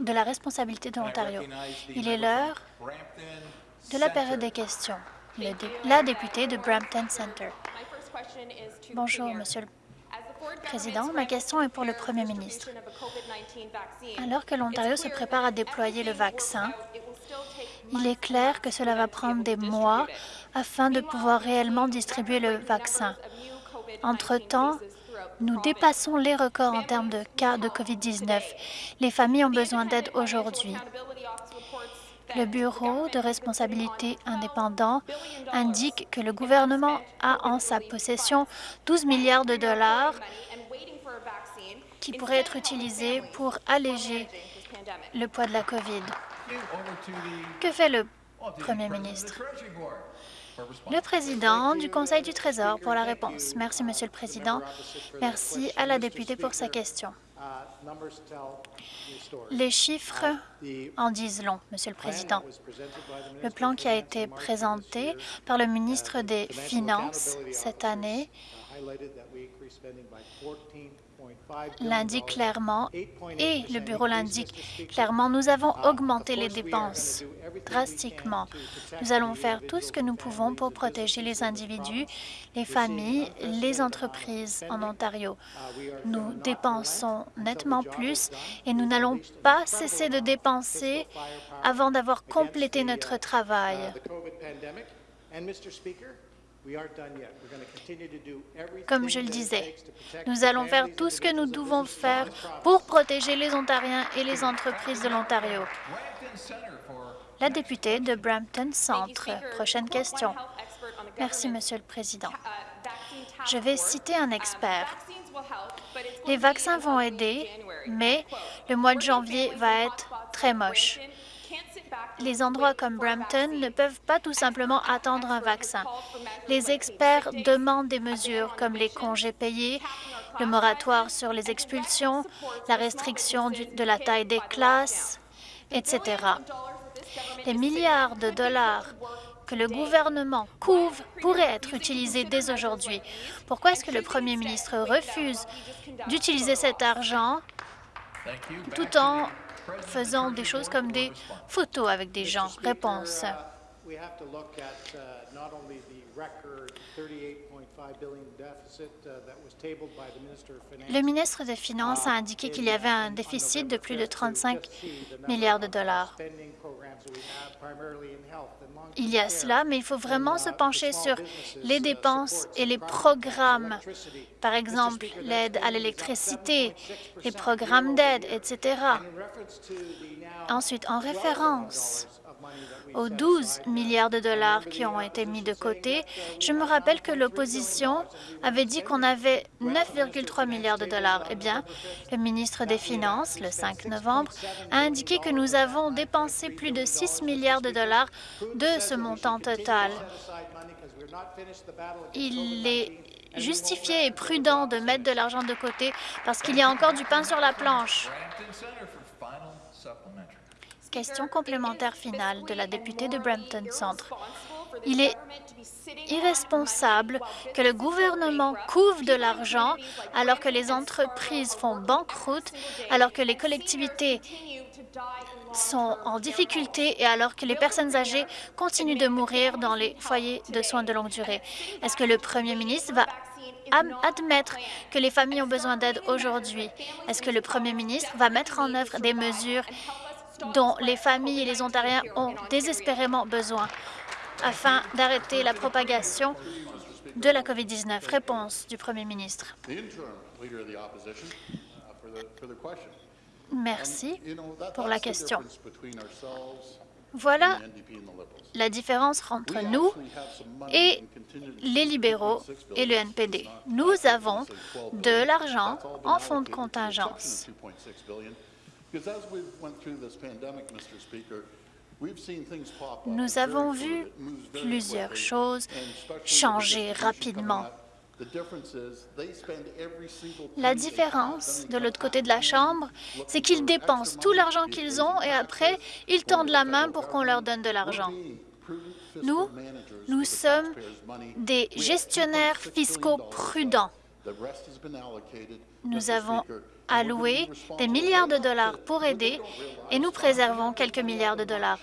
de la responsabilité de l'Ontario. Il est l'heure de la période des questions. la députée de Brampton Centre. Bonjour, Monsieur le Président. Ma question est pour le Premier ministre. Alors que l'Ontario se prépare à déployer le vaccin, il est clair que cela va prendre des mois afin de pouvoir réellement distribuer le vaccin. Entre-temps, nous dépassons les records en termes de cas de COVID-19. Les familles ont besoin d'aide aujourd'hui. Le Bureau de responsabilité indépendant indique que le gouvernement a en sa possession 12 milliards de dollars qui pourraient être utilisés pour alléger le poids de la COVID. Que fait le Premier ministre? Le président du Conseil du Trésor pour la réponse. Merci, Monsieur le Président. Merci à la députée pour sa question. Les chiffres en disent long, Monsieur le Président. Le plan qui a été présenté par le ministre des Finances cette année l'indique clairement et le Bureau l'indique clairement, nous avons augmenté les dépenses drastiquement. Nous allons faire tout ce que nous pouvons pour protéger les individus, les familles, les entreprises en Ontario. Nous dépensons nettement plus et nous n'allons pas cesser de dépenser avant d'avoir complété notre travail. Comme je le disais, nous allons faire tout ce que nous devons faire pour protéger les Ontariens et les entreprises de l'Ontario. La députée de Brampton Centre. Prochaine question. Merci, Monsieur le Président. Je vais citer un expert. Les vaccins vont aider, mais le mois de janvier va être très moche les endroits comme Brampton ne peuvent pas tout simplement attendre un vaccin. Les experts demandent des mesures comme les congés payés, le moratoire sur les expulsions, la restriction de la taille des classes, etc. Les milliards de dollars que le gouvernement couvre pourraient être utilisés dès aujourd'hui. Pourquoi est-ce que le premier ministre refuse d'utiliser cet argent tout en faisant des choses comme des photos avec des gens. Réponse. Le ministre des Finances a indiqué qu'il y avait un déficit de plus de 35 milliards de dollars. Il y a cela, mais il faut vraiment se pencher sur les dépenses et les programmes, par exemple l'aide à l'électricité, les programmes d'aide, etc. Ensuite, en référence aux 12 milliards de dollars qui ont été mis de côté, je me rappelle que l'opposition avait dit qu'on avait 9,3 milliards de dollars. Eh bien, le ministre des Finances, le 5 novembre, a indiqué que nous avons dépensé plus de 6 milliards de dollars de ce montant total. Il est justifié et prudent de mettre de l'argent de côté parce qu'il y a encore du pain sur la planche. Question complémentaire finale de la députée de Brampton Centre. Il est irresponsable que le gouvernement couvre de l'argent alors que les entreprises font banqueroute, alors que les collectivités sont en difficulté et alors que les personnes âgées continuent de mourir dans les foyers de soins de longue durée. Est-ce que le premier ministre va admettre que les familles ont besoin d'aide aujourd'hui? Est-ce que le premier ministre va mettre en œuvre des mesures dont les familles et les Ontariens ont désespérément besoin afin d'arrêter la propagation de la COVID-19. Réponse du Premier ministre. Merci pour la question. Voilà la différence entre nous et les libéraux et le NPD. Nous avons de l'argent en fonds de contingence. Nous avont vu plusieurs choses changer rapidement. La différence de l'autre côté de la Chambre, c'est qu'ils dépensent tout l'argent qu'ils ont et après, ils tendent la main pour qu'on leur donne de l'argent. Nous, nous sommes des gestionnaires fiscaux prudents. Nous avons alloué des milliards de dollars pour aider et nous préservons quelques milliards de dollars.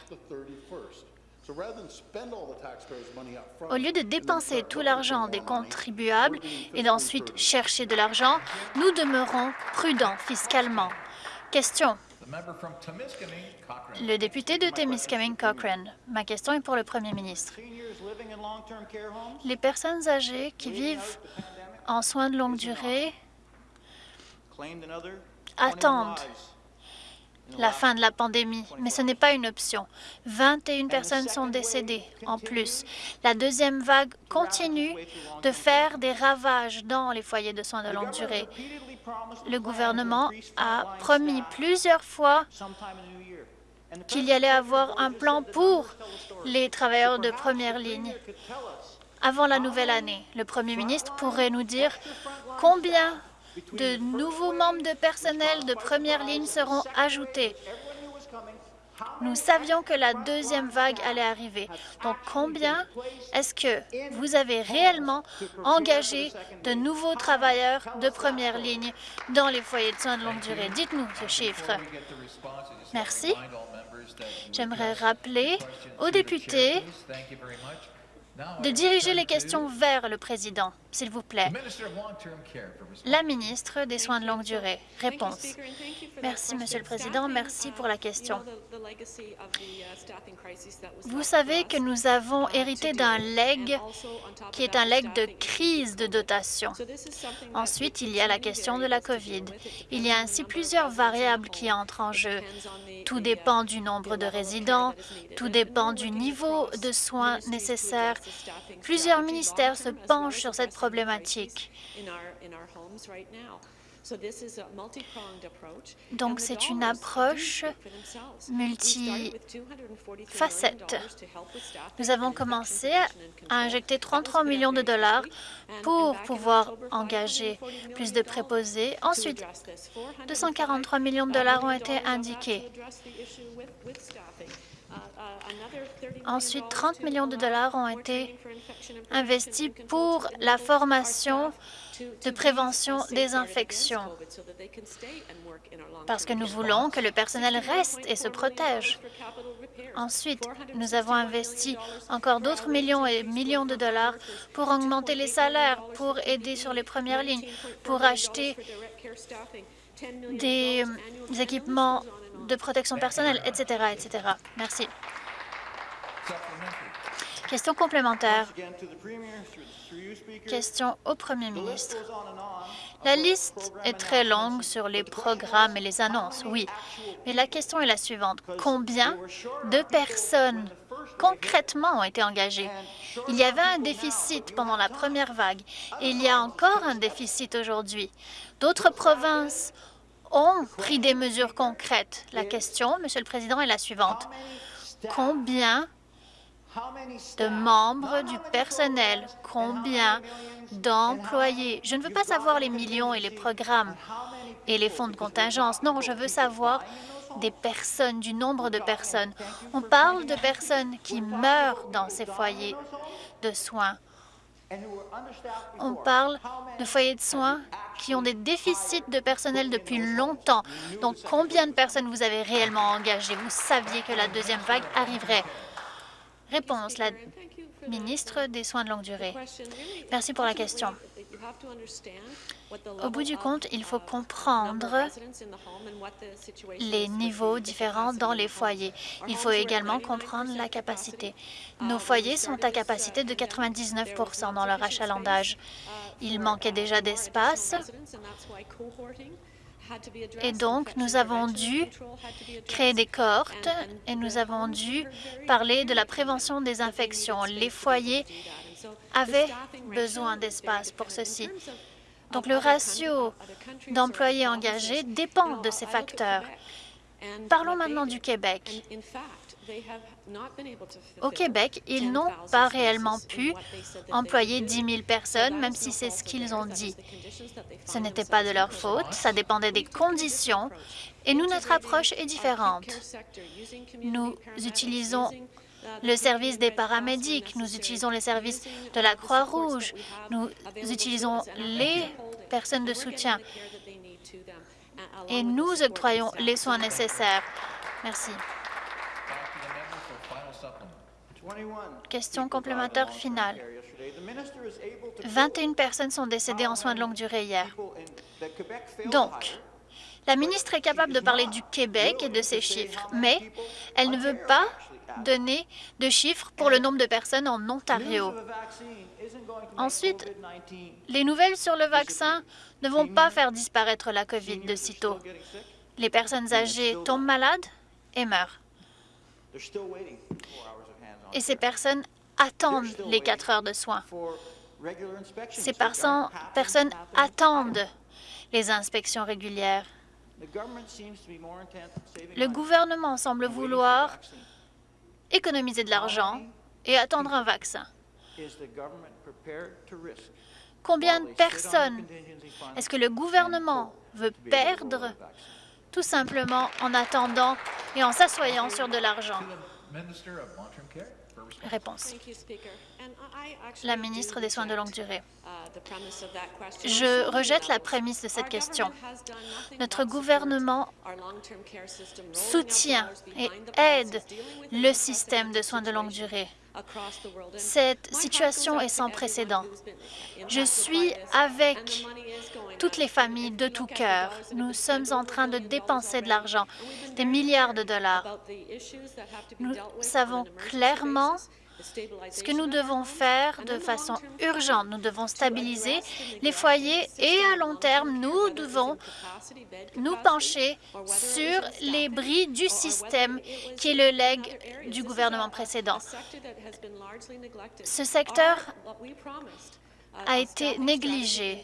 Au lieu de dépenser tout l'argent des contribuables et d'ensuite chercher de l'argent, nous demeurons prudents fiscalement. Question. Le député de Témiscamingue Cochrane. Ma question est pour le premier ministre. Les personnes âgées qui vivent en soins de longue durée attendent la fin de la pandémie, mais ce n'est pas une option. 21 personnes sont décédées en plus. La deuxième vague continue de faire des ravages dans les foyers de soins de longue durée. Le gouvernement a promis plusieurs fois qu'il y allait avoir un plan pour les travailleurs de première ligne. Avant la nouvelle année, le premier ministre pourrait nous dire combien de nouveaux membres de personnel de première ligne seront ajoutés. Nous savions que la deuxième vague allait arriver. Donc, combien est-ce que vous avez réellement engagé de nouveaux travailleurs de première ligne dans les foyers de soins de longue durée? Dites-nous ce chiffre. Merci. J'aimerais rappeler aux députés de diriger les questions vers le président, s'il vous plaît. La ministre des Soins de longue durée. Réponse. Merci, Monsieur le Président. Merci pour la question. Vous savez que nous avons hérité d'un leg qui est un leg de crise de dotation. Ensuite, il y a la question de la COVID. Il y a ainsi plusieurs variables qui entrent en jeu. Tout dépend du nombre de résidents, tout dépend du niveau de soins nécessaires. Plusieurs ministères se penchent sur cette problématique. Donc, c'est une approche multifacette. Nous avons commencé à injecter 33 millions de dollars pour pouvoir engager plus de préposés. Ensuite, 243 millions de dollars ont été indiqués. Ensuite, 30 millions de dollars ont été investis pour la formation de prévention des infections, parce que nous voulons que le personnel reste et se protège. Ensuite, nous avons investi encore d'autres millions et millions de dollars pour augmenter les salaires, pour aider sur les premières lignes, pour acheter des, équipements de protection personnelle, etc., etc. Merci. Question complémentaire. Question au Premier ministre. La liste est très longue sur les programmes et les annonces, oui, mais la question est la suivante. Combien de personnes concrètement ont été engagées? Il y avait un déficit pendant la première vague et il y a encore un déficit aujourd'hui. D'autres provinces ont pris des mesures concrètes. La question, Monsieur le Président, est la suivante. Combien de membres du personnel, combien d'employés? Je ne veux pas savoir les millions et les programmes et les fonds de contingence. Non, je veux savoir des personnes, du nombre de personnes. On parle de personnes qui meurent dans ces foyers de soins. On parle de foyers de soins qui ont des déficits de personnel depuis longtemps. Donc, combien de personnes vous avez réellement engagées? Vous saviez que la deuxième vague arriverait? Réponse, la ministre des Soins de longue durée. Merci pour la question. Au bout du compte, il faut comprendre les niveaux différents dans les foyers. Il faut également comprendre la capacité. Nos foyers sont à capacité de 99% dans leur achalandage. Il manquait déjà d'espace et donc, nous avons dû créer des cohortes et nous avons dû parler de la prévention des infections. Les foyers avaient besoin d'espace pour ceci. Donc, le ratio d'employés engagés dépend de ces facteurs. Parlons maintenant du Québec. Au Québec, ils n'ont pas réellement pu employer 10 000 personnes, même si c'est ce qu'ils ont dit. Ce n'était pas de leur faute, ça dépendait des conditions, et nous, notre approche est différente. Nous utilisons le service des paramédics, nous utilisons les services de la Croix-Rouge, nous utilisons les personnes de soutien et nous octroyons les soins nécessaires. Merci. Question complémentaire finale. 21 personnes sont décédées en soins de longue durée hier. Donc, la ministre est capable de parler du Québec et de ses chiffres, mais elle ne veut pas donner de chiffres pour le nombre de personnes en Ontario. Ensuite, les nouvelles sur le vaccin ne vont pas faire disparaître la COVID de sitôt. Les personnes âgées tombent malades et meurent. Et ces personnes attendent les quatre heures de soins. Ces personnes attendent les inspections régulières. Le gouvernement semble vouloir économiser de l'argent et attendre un vaccin. Combien de personnes est-ce que le gouvernement veut perdre tout simplement en attendant et en s'assoyant sur de l'argent? Réponse. La ministre des Soins de longue durée. Je rejette la prémisse de cette question. Notre gouvernement soutient et aide le système de soins de longue durée. Cette situation est sans précédent. Je suis avec toutes les familles de tout cœur. Nous sommes en train de dépenser de l'argent, des milliards de dollars. Nous savons clairement ce que nous devons faire de façon urgente. Nous devons stabiliser les foyers et à long terme, nous devons nous pencher sur les bris du système qui est le leg du gouvernement précédent. Ce secteur a été négligé.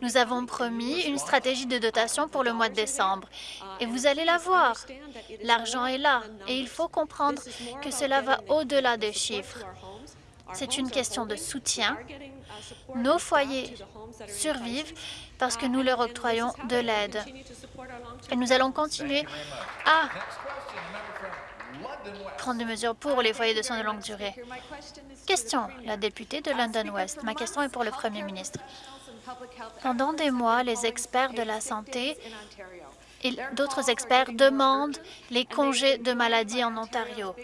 Nous avons promis une stratégie de dotation pour le mois de décembre et vous allez la voir. L'argent est là et il faut comprendre que cela va au-delà des chiffres. C'est une question de soutien. Nos foyers survivent parce que nous leur octroyons de l'aide. Et nous allons continuer à prendre des mesures pour les foyers de soins de longue durée. Question, la députée de London West. Ma question est pour le Premier ministre. Pendant des mois, les experts de la santé et d'autres experts demandent les congés de maladie en Ontario.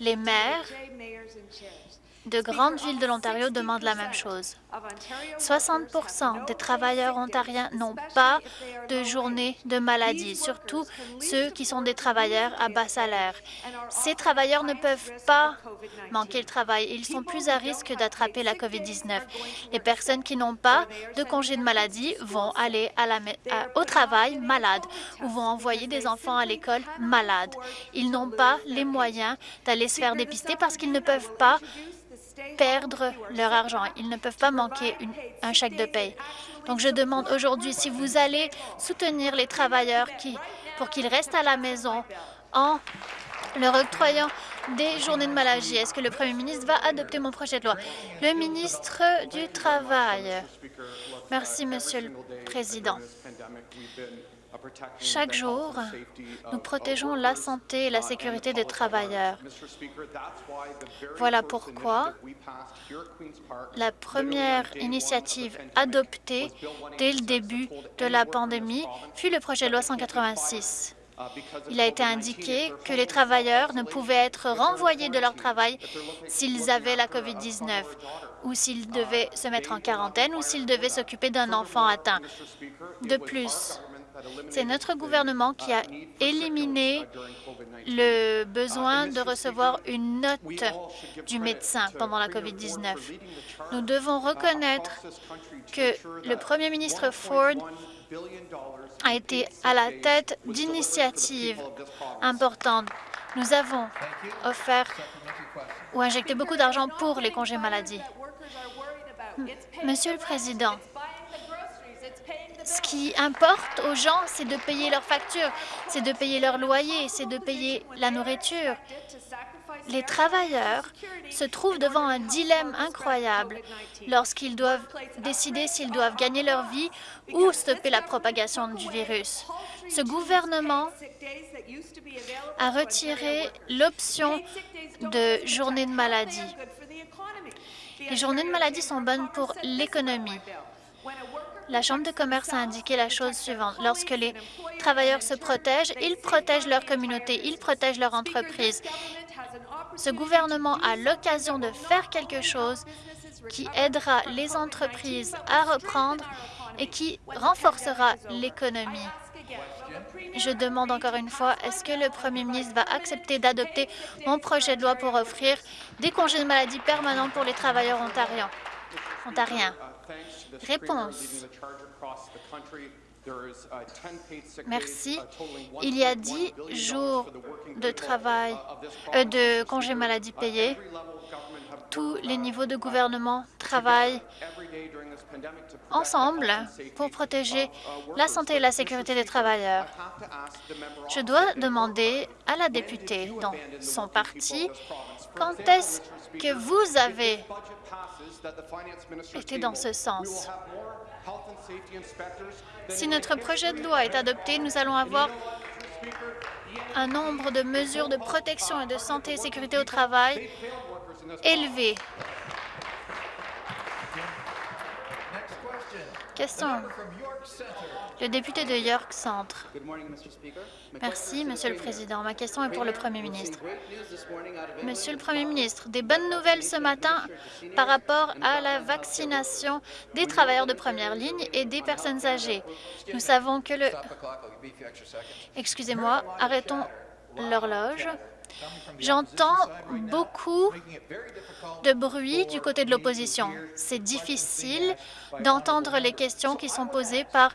Les maires de grandes villes de l'Ontario demandent la même chose. 60% des travailleurs ontariens n'ont pas de journée de maladie, surtout ceux qui sont des travailleurs à bas salaire. Ces travailleurs ne peuvent pas manquer le travail. Ils sont plus à risque d'attraper la COVID-19. Les personnes qui n'ont pas de congé de maladie vont aller au travail malades ou vont envoyer des enfants à l'école malades. Ils n'ont pas les moyens d'aller se faire dépister parce qu'ils ne peuvent pas perdre leur argent. Ils ne peuvent pas manquer un chèque de paye. Donc, je demande aujourd'hui si vous allez soutenir les travailleurs qui, pour qu'ils restent à la maison en leur octroyant des journées de maladie. Est-ce que le premier ministre va adopter mon projet de loi? Le ministre du Travail. Merci, Monsieur le Président. Chaque jour, nous protégeons la santé et la sécurité des travailleurs. Voilà pourquoi la première initiative adoptée dès le début de la pandémie fut le projet de loi 186. Il a été indiqué que les travailleurs ne pouvaient être renvoyés de leur travail s'ils avaient la COVID-19 ou s'ils devaient se mettre en quarantaine ou s'ils devaient s'occuper d'un enfant atteint. De plus, c'est notre gouvernement qui a éliminé le besoin de recevoir une note du médecin pendant la COVID-19. Nous devons reconnaître que le premier ministre Ford a été à la tête d'initiatives importantes. Nous avons offert ou injecté beaucoup d'argent pour les congés maladie. Monsieur le Président, ce qui importe aux gens, c'est de payer leurs factures, c'est de payer leur loyer, c'est de payer la nourriture. Les travailleurs se trouvent devant un dilemme incroyable lorsqu'ils doivent décider s'ils doivent gagner leur vie ou stopper la propagation du virus. Ce gouvernement a retiré l'option de journée de maladie. Les journées de maladie sont bonnes pour l'économie. La Chambre de commerce a indiqué la chose suivante. Lorsque les travailleurs se protègent, ils protègent leur communauté, ils protègent leur entreprise. Ce gouvernement a l'occasion de faire quelque chose qui aidera les entreprises à reprendre et qui renforcera l'économie. Je demande encore une fois, est-ce que le premier ministre va accepter d'adopter mon projet de loi pour offrir des congés de maladie permanents pour les travailleurs ontariens? Réponse. Merci. Il y a dix jours de travail, euh, de congés maladie payés. Tous les niveaux de gouvernement travaillent ensemble pour protéger la santé et la sécurité des travailleurs. Je dois demander à la députée dans son parti quand est-ce que vous avez été dans ce sens? Si notre projet de loi est adopté, nous allons avoir un nombre de mesures de protection et de santé et sécurité au travail élevé. Question. Le député de York Centre. Merci, Monsieur le Président. Ma question est pour le Premier ministre. Monsieur le Premier ministre, des bonnes nouvelles ce matin par rapport à la vaccination des travailleurs de première ligne et des personnes âgées. Nous savons que le... Excusez-moi, arrêtons l'horloge. J'entends beaucoup de bruit du côté de l'opposition. C'est difficile d'entendre les questions qui sont posées par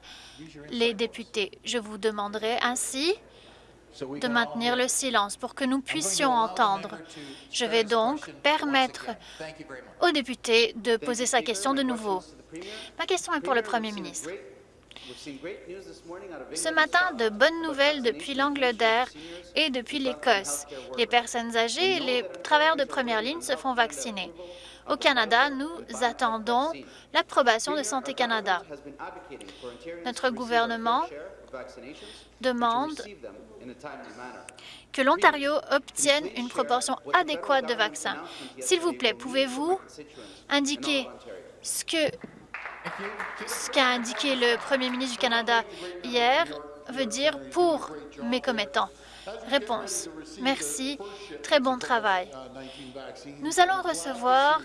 les députés. Je vous demanderai ainsi de maintenir le silence pour que nous puissions entendre. Je vais donc permettre aux députés de poser sa question de nouveau. Ma question est pour le Premier ministre. Ce matin, de bonnes nouvelles depuis l'Angleterre et depuis l'Écosse. Les personnes âgées et les travailleurs de première ligne se font vacciner. Au Canada, nous attendons l'approbation de Santé Canada. Notre gouvernement demande que l'Ontario obtienne une proportion adéquate de vaccins. S'il vous plaît, pouvez-vous indiquer ce que ce qu'a indiqué le premier ministre du Canada hier veut dire pour mes commettants. Réponse. Merci. Très bon travail. Nous allons recevoir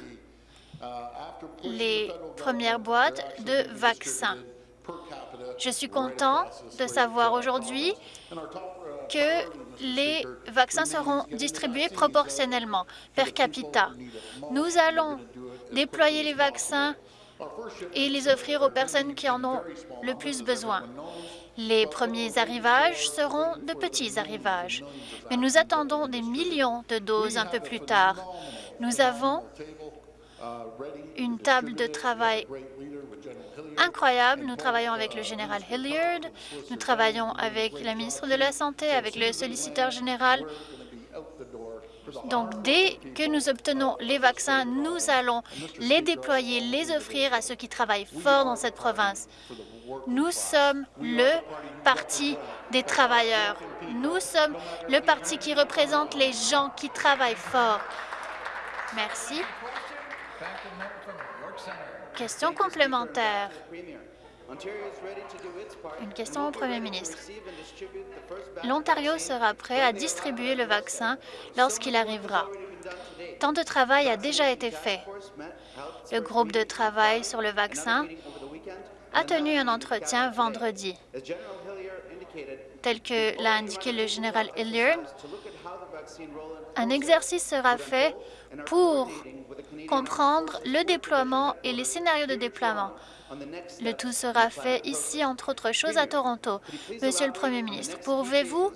les premières boîtes de vaccins. Je suis content de savoir aujourd'hui que les vaccins seront distribués proportionnellement, per capita. Nous allons déployer les vaccins et les offrir aux personnes qui en ont le plus besoin. Les premiers arrivages seront de petits arrivages, mais nous attendons des millions de doses un peu plus tard. Nous avons une table de travail incroyable. Nous travaillons avec le général Hilliard, nous travaillons avec la ministre de la Santé, avec le solliciteur général, donc, dès que nous obtenons les vaccins, nous allons les déployer, les offrir à ceux qui travaillent fort dans cette province. Nous sommes le parti des travailleurs. Nous sommes le parti qui représente les gens qui travaillent fort. Merci. Question complémentaire. Une question au Premier ministre. L'Ontario sera prêt à distribuer le vaccin lorsqu'il arrivera. Tant de travail a déjà été fait. Le groupe de travail sur le vaccin a tenu un entretien vendredi. Tel que l'a indiqué le général Hilliard, un exercice sera fait pour comprendre le déploiement et les scénarios de déploiement. Le tout sera fait ici, entre autres choses, à Toronto. Monsieur le Premier ministre, pouvez-vous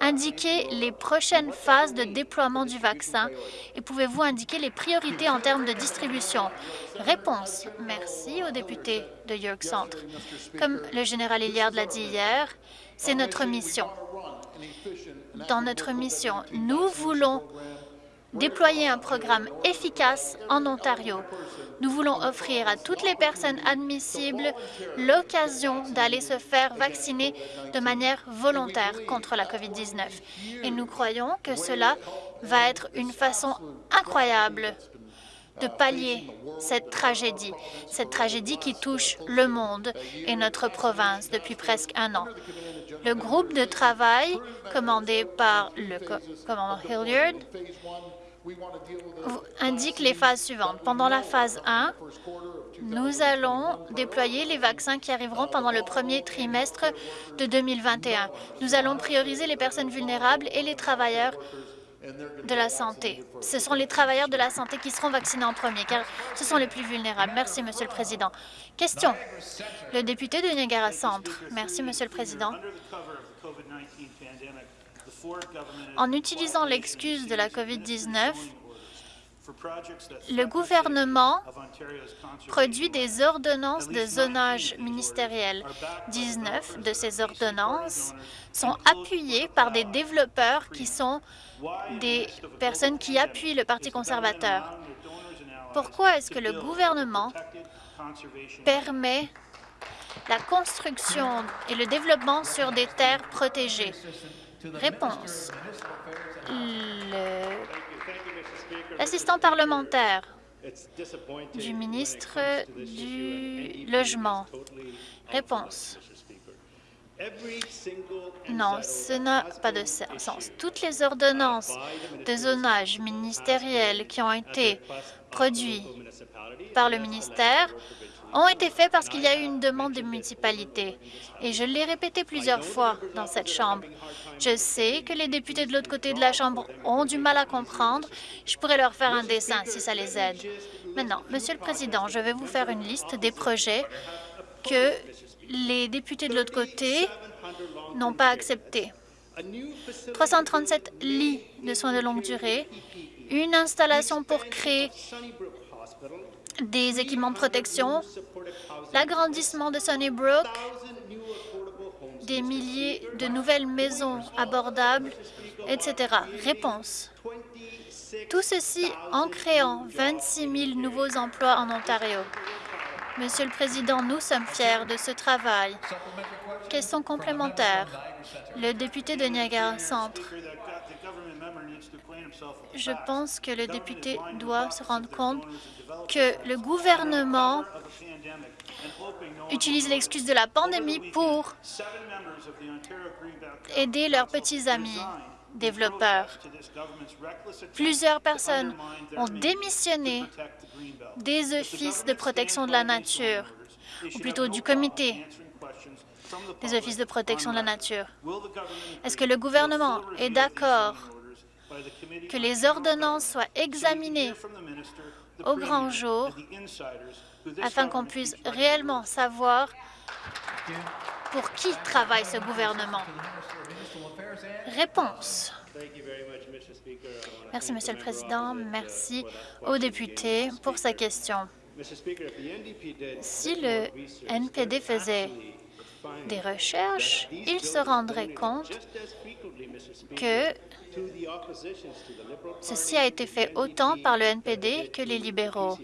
indiquer les prochaines phases de déploiement du vaccin et pouvez-vous indiquer les priorités en termes de distribution? Réponse. Merci au député de York Centre. Comme le général Hilliard l'a dit hier, c'est notre mission. Dans notre mission, nous voulons déployer un programme efficace en Ontario. Nous voulons offrir à toutes les personnes admissibles l'occasion d'aller se faire vacciner de manière volontaire contre la COVID-19. Et nous croyons que cela va être une façon incroyable de pallier cette tragédie, cette tragédie qui touche le monde et notre province depuis presque un an. Le groupe de travail commandé par le commandant Hilliard indique les phases suivantes. Pendant la phase 1, nous allons déployer les vaccins qui arriveront pendant le premier trimestre de 2021. Nous allons prioriser les personnes vulnérables et les travailleurs de la santé. Ce sont les travailleurs de la santé qui seront vaccinés en premier, car ce sont les plus vulnérables. Merci, Monsieur le Président. Question. Le député de Niagara Centre. Merci, Monsieur le Président. En utilisant l'excuse de la COVID-19, le gouvernement produit des ordonnances de zonage ministériel. 19 de ces ordonnances sont appuyées par des développeurs qui sont des personnes qui appuient le Parti conservateur. Pourquoi est-ce que le gouvernement permet la construction et le développement sur des terres protégées? Réponse. L'assistant parlementaire du ministre du Logement. Réponse. Non, ce n'a pas de sens. Toutes les ordonnances de zonage ministériel qui ont été produites par le ministère ont été faites parce qu'il y a eu une demande des municipalités. Et je l'ai répété plusieurs fois dans cette Chambre. Je sais que les députés de l'autre côté de la Chambre ont du mal à comprendre. Je pourrais leur faire un dessin si ça les aide. Maintenant, Monsieur le Président, je vais vous faire une liste des projets que les députés de l'autre côté n'ont pas acceptés. 337 lits de soins de longue durée, une installation pour créer des équipements de protection, l'agrandissement de Sunnybrook, des milliers de nouvelles maisons abordables, etc. Réponse. Tout ceci en créant 26 000 nouveaux emplois en Ontario. Monsieur le Président, nous sommes fiers de ce travail. Question complémentaire. Le député de Niagara Centre. Je pense que le député doit se rendre compte que le gouvernement utilise l'excuse de la pandémie pour aider leurs petits amis développeurs. Plusieurs personnes ont démissionné des offices de protection de la nature, ou plutôt du comité des offices de protection de la nature. Est-ce que le gouvernement est d'accord que les ordonnances soient examinées au grand jour afin qu'on puisse réellement savoir pour qui travaille ce gouvernement. Réponse. Merci, Monsieur le Président. Merci aux députés pour sa question. Si le NPD faisait des recherches, il se rendrait compte que ceci a été fait autant par le NPD que les libéraux.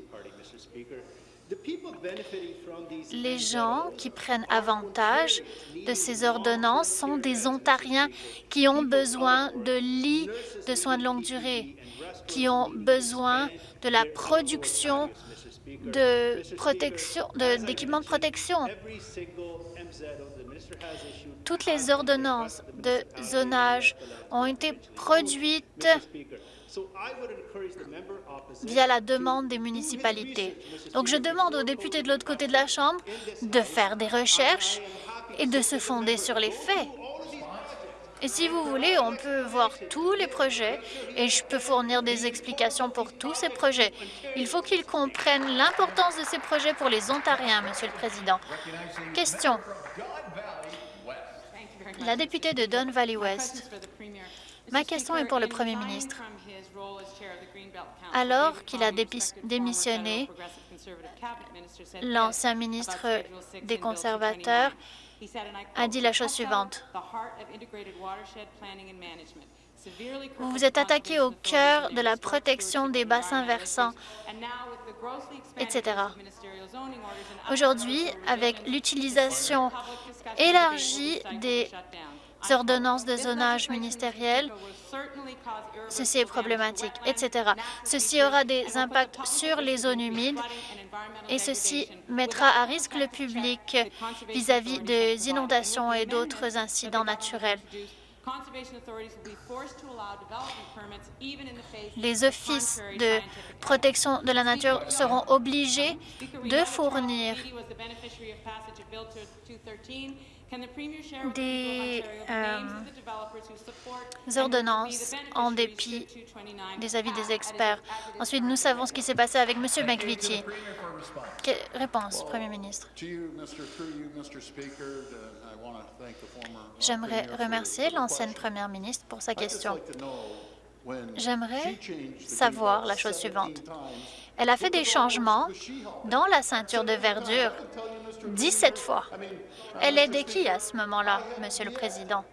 Les gens qui prennent avantage de ces ordonnances sont des Ontariens qui ont besoin de lits de soins de longue durée, qui ont besoin de la production d'équipements de protection. Toutes les ordonnances de zonage ont été produites via la demande des municipalités. Donc, je demande aux députés de l'autre côté de la Chambre de faire des recherches et de se fonder sur les faits. Et si vous voulez, on peut voir tous les projets et je peux fournir des explications pour tous ces projets. Il faut qu'ils comprennent l'importance de ces projets pour les Ontariens, Monsieur le Président. Question. La députée de Don Valley West. Ma question est pour le Premier ministre. Alors qu'il a démissionné, l'ancien ministre des conservateurs a dit la chose suivante. Vous vous êtes attaqué au cœur de la protection des bassins versants, etc. Aujourd'hui, avec l'utilisation élargie des ordonnances de zonage ministériel, ceci est problématique, etc. Ceci aura des impacts sur les zones humides et ceci mettra à risque le public vis-à-vis des inondations et d'autres incidents naturels. Les offices de protection de la nature seront obligés de fournir des euh, ordonnances en dépit des avis des experts. Ensuite, nous savons ce qui s'est passé avec M. McVitie. réponse, Premier ministre. J'aimerais remercier l'ancienne première ministre pour sa question. J'aimerais savoir la chose suivante. Elle a fait des changements dans la ceinture de verdure 17 fois. Elle est de qui à ce moment-là, Monsieur le Président?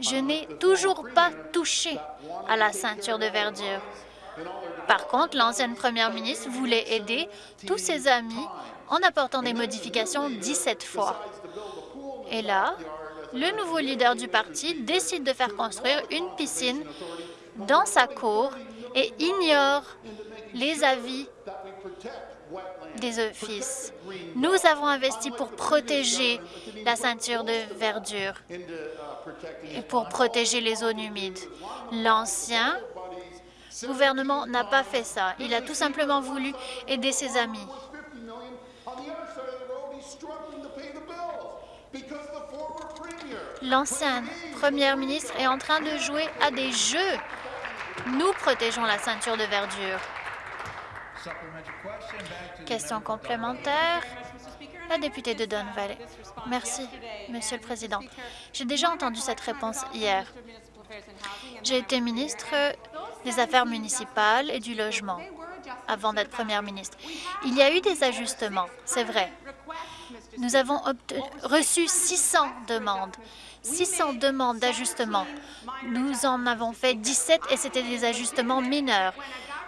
Je n'ai toujours pas touché à la ceinture de verdure. Par contre, l'ancienne première ministre voulait aider tous ses amis en apportant des modifications 17 fois. Et là, le nouveau leader du parti décide de faire construire une piscine dans sa cour et ignore les avis des offices. Nous avons investi pour protéger la ceinture de verdure et pour protéger les zones humides. L'ancien gouvernement n'a pas fait ça. Il a tout simplement voulu aider ses amis. L'ancienne première ministre est en train de jouer à des jeux. Nous protégeons la ceinture de verdure. Question complémentaire. La députée de Don Valley. Merci, Monsieur le Président. J'ai déjà entendu cette réponse hier. J'ai été ministre des Affaires municipales et du Logement avant d'être première ministre. Il y a eu des ajustements, c'est vrai. Nous avons reçu 600 demandes. 600 demandes d'ajustement. Nous en avons fait 17 et c'était des ajustements mineurs.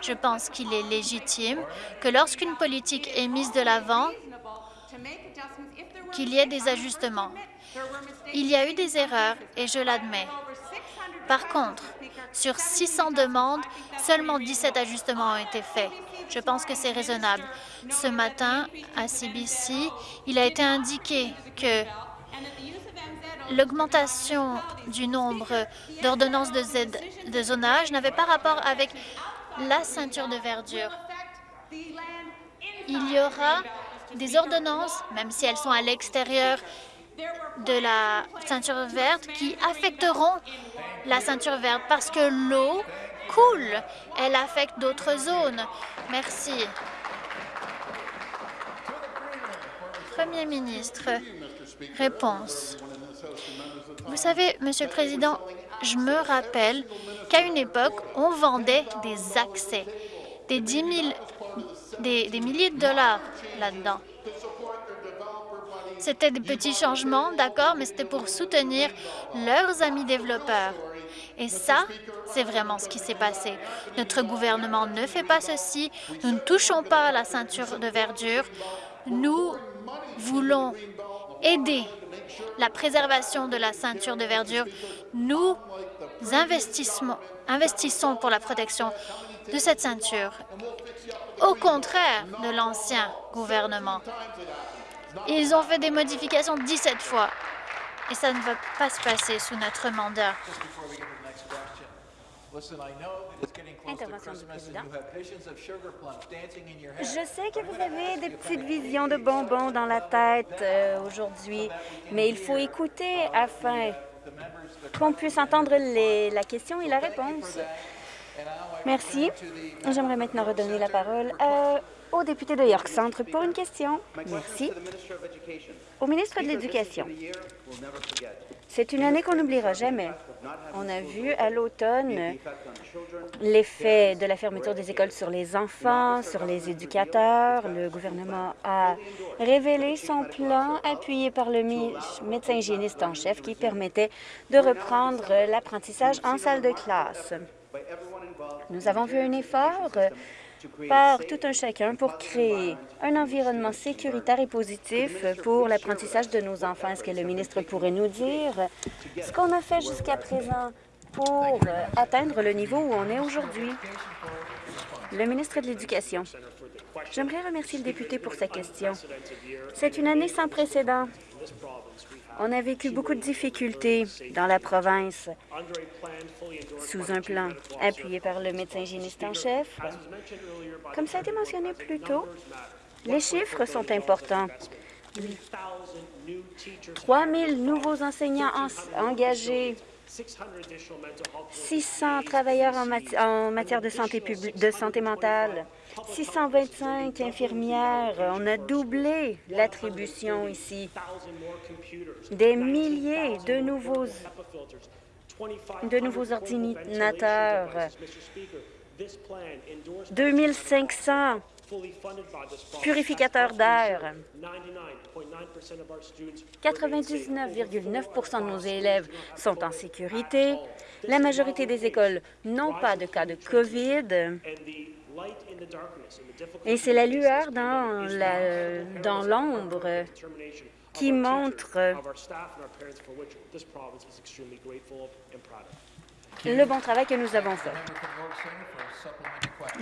Je pense qu'il est légitime que lorsqu'une politique est mise de l'avant, qu'il y ait des ajustements. Il y a eu des erreurs et je l'admets. Par contre, sur 600 demandes, seulement 17 ajustements ont été faits. Je pense que c'est raisonnable. Ce matin, à CBC, il a été indiqué que l'augmentation du nombre d'ordonnances de, zonage n'avait pas rapport avec la ceinture de verdure. Il y aura des ordonnances, même si elles sont à l'extérieur de la ceinture verte, qui affecteront la ceinture verte parce que l'eau coule. Elle affecte d'autres zones. Merci. Premier ministre, réponse. Vous savez, Monsieur le Président, je me rappelle qu'à une époque, on vendait des accès, des, 10 des, milliers de dollars là-dedans. C'était des petits changements, d'accord, mais c'était pour soutenir leurs amis développeurs. Et ça, c'est vraiment ce qui s'est passé. Notre gouvernement ne fait pas ceci. Nous ne touchons pas la ceinture de verdure. Nous voulons aider la préservation de la ceinture de verdure. Nous investissons pour la protection de cette ceinture, au contraire de l'ancien gouvernement. Ils ont fait des modifications 17 fois et ça ne va pas se passer sous notre mandat. Intervention du président. Je sais que vous avez des petites visions de bonbons dans la tête euh, aujourd'hui, mais il faut écouter afin qu'on puisse entendre les, la question et la réponse. Merci. J'aimerais maintenant redonner la parole euh, au député de York Centre pour une question. Merci. Au ministre de l'Éducation. C'est une année qu'on n'oubliera jamais. On a vu à l'automne l'effet de la fermeture des écoles sur les enfants, sur les éducateurs. Le gouvernement a révélé son plan appuyé par le médecin hygiéniste en chef qui permettait de reprendre l'apprentissage en salle de classe. Nous avons vu un effort par tout un chacun pour créer un environnement sécuritaire et positif pour l'apprentissage de nos enfants. Est-ce que le ministre pourrait nous dire ce qu'on a fait jusqu'à présent pour atteindre le niveau où on est aujourd'hui? Le ministre de l'Éducation. J'aimerais remercier le député pour sa question. C'est une année sans précédent. On a vécu beaucoup de difficultés dans la province sous un plan appuyé par le médecin hygiéniste en chef. Comme ça a été mentionné plus tôt, les chiffres sont importants. 3 000 nouveaux enseignants engagés 600 travailleurs en, matière de santé, de santé mentale, 625 infirmières. On a doublé l'attribution ici. Des milliers de nouveaux, de nouveaux ordinateurs. 2500 purificateurs d'air. 99,9% de nos élèves sont en sécurité. La majorité des écoles n'ont pas de cas de COVID. Et c'est la lueur dans l'ombre qui montre le bon travail que nous avons fait.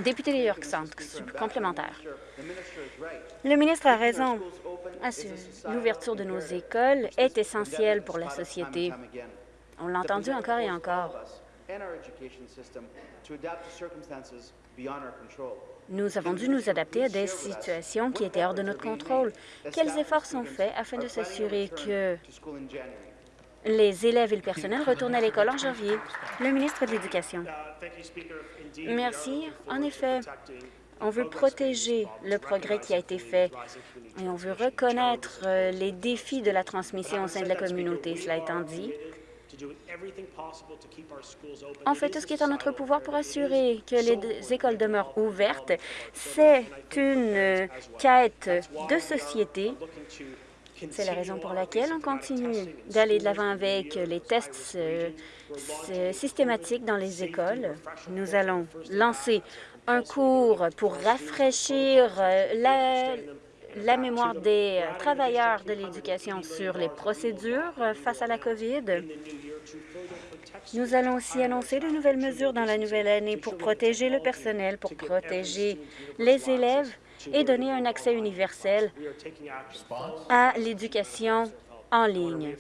Député de York Centre, complémentaire. Le ministre a raison. L'ouverture de nos écoles est essentielle pour la société. On l'a entendu encore et encore. Nous avons dû nous adapter à des situations qui étaient hors de notre contrôle. Quels efforts sont faits afin de s'assurer que les élèves et le personnel retournent à l'école en janvier? Le ministre de l'Éducation. Merci. En effet, on veut protéger le progrès qui a été fait et on veut reconnaître euh, les défis de la transmission au sein de la communauté. Cela étant dit, on fait tout ce qui est en notre pouvoir pour assurer que les écoles demeurent ouvertes. C'est une euh, quête de société. C'est la raison pour laquelle on continue d'aller de l'avant avec les tests euh, systématiques dans les écoles. Nous allons lancer un cours pour rafraîchir euh, la, la mémoire des travailleurs de l'éducation sur les procédures face à la COVID. Nous allons aussi annoncer de nouvelles mesures dans la nouvelle année pour protéger le personnel, pour protéger les élèves et donner un accès universel à l'éducation en ligne.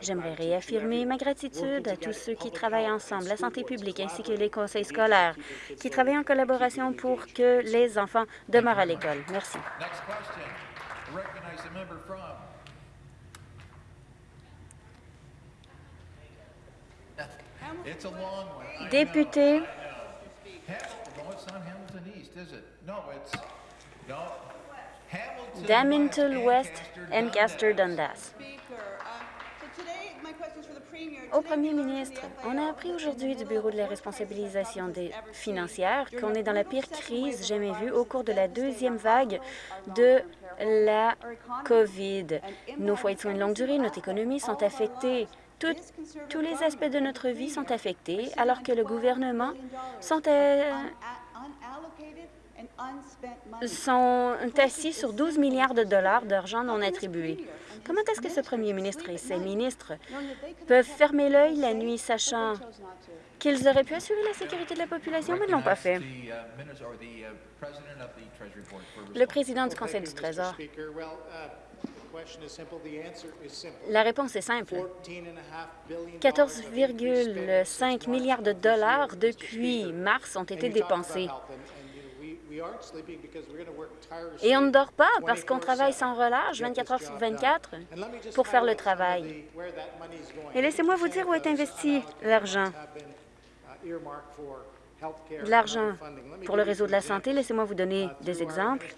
J'aimerais réaffirmer ma gratitude à tous ceux qui travaillent ensemble, la santé publique ainsi que les conseils scolaires, qui travaillent en collaboration pour que les enfants demeurent à l'école. Merci. Député. Daminton West, Ancaster, Dundas. Au premier ministre, on a appris aujourd'hui du Bureau de la responsabilisation des financières qu'on est dans la pire crise jamais vue au cours de la deuxième vague de la COVID. Nos foyers de soins de longue durée, notre économie sont affectés. tous les aspects de notre vie sont affectés alors que le gouvernement sont, sont assis sur 12 milliards de dollars d'argent non attribué. Comment est-ce que ce premier ministre et ses ministres peuvent fermer l'œil la nuit, sachant qu'ils auraient pu assurer la sécurité de la population, mais ne l'ont pas fait? Le président du Conseil du Trésor. La réponse est simple. 14,5 milliards de dollars depuis mars ont été dépensés. Et on ne dort pas parce qu'on travaille sans relâche 24 heures sur 24 pour faire le travail. Et laissez-moi vous dire où est investi l'argent. Uh, l'argent pour le réseau de la santé, laissez-moi vous donner uh, des exemples.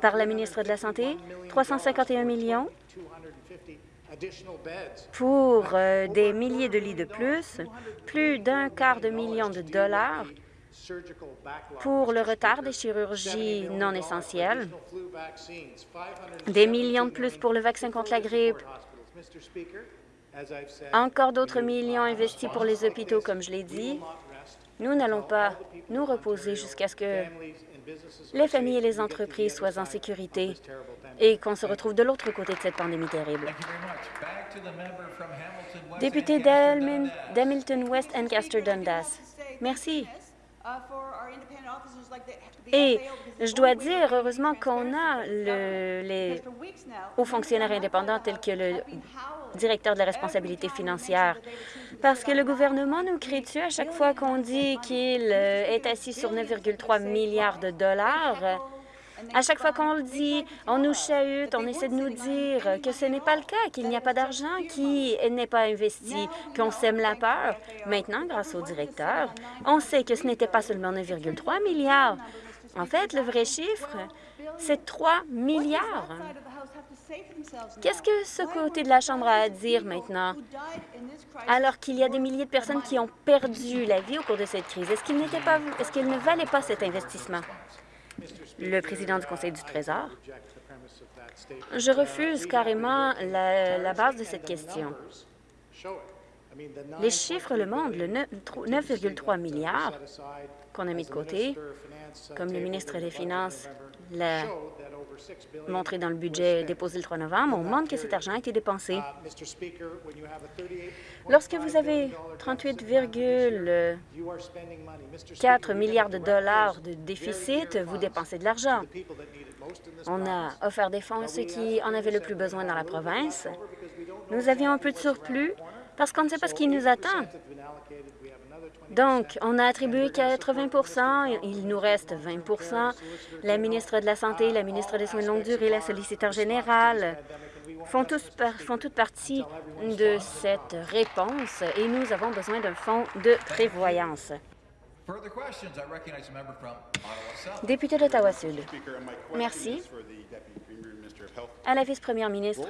Par la ministre de la Santé, 351 millions. pour euh, des milliers de lits de plus, plus d'un quart de million de dollars pour le retard des chirurgies non essentielles, des millions de plus pour le vaccin contre la grippe, encore d'autres millions investis pour les hôpitaux, comme je l'ai dit, Nous n'allons pas nous reposer jusqu'à ce que les familles et les entreprises soient en sécurité et qu'on se retrouve de l'autre côté de cette pandémie terrible. Député d'Hamilton West Ancaster Dundas. Merci. Et je dois dire, heureusement qu'on a le, les hauts fonctionnaires indépendants tels que le directeur de la responsabilité financière, parce que le gouvernement nous crie dessus à chaque fois qu'on dit qu'il euh, est assis sur 9,3 milliards de dollars. À chaque fois qu'on le dit, on nous chahute, on essaie de nous dire que ce n'est pas le cas, qu'il n'y a pas d'argent qui n'est pas investi, qu'on sème la peur. Maintenant, grâce au directeur, on sait que ce n'était pas seulement 9,3 milliards. En fait, le vrai chiffre, c'est 3 milliards. Qu'est-ce que ce côté de la Chambre a à dire maintenant, alors qu'il y a des milliers de personnes qui ont perdu la vie au cours de cette crise? Est-ce qu'il est qu'il ne valait pas cet investissement? Le président du Conseil du Trésor? Je refuse carrément la, base de cette question. Les chiffres le montrent, le 9,3 milliards qu'on a mis de côté, comme le ministre des Finances l'a montré dans le budget déposé le 3 novembre, on montre que cet argent a été dépensé. Lorsque vous avez 38,4 milliards de dollars de déficit, vous dépensez de l'argent. On a offert des fonds à ceux qui en avaient le plus besoin dans la province. Nous avions un peu de surplus parce qu'on ne sait pas ce qui nous attend. Donc, on a attribué 80% il nous reste 20% La ministre de la Santé, la ministre des Soins de longue durée, la solliciteur générale font, tous font toute partie de cette réponse et nous avons besoin d'un fonds de prévoyance. Député d'Ottawa-Sud. Merci. À la vice-première ministre,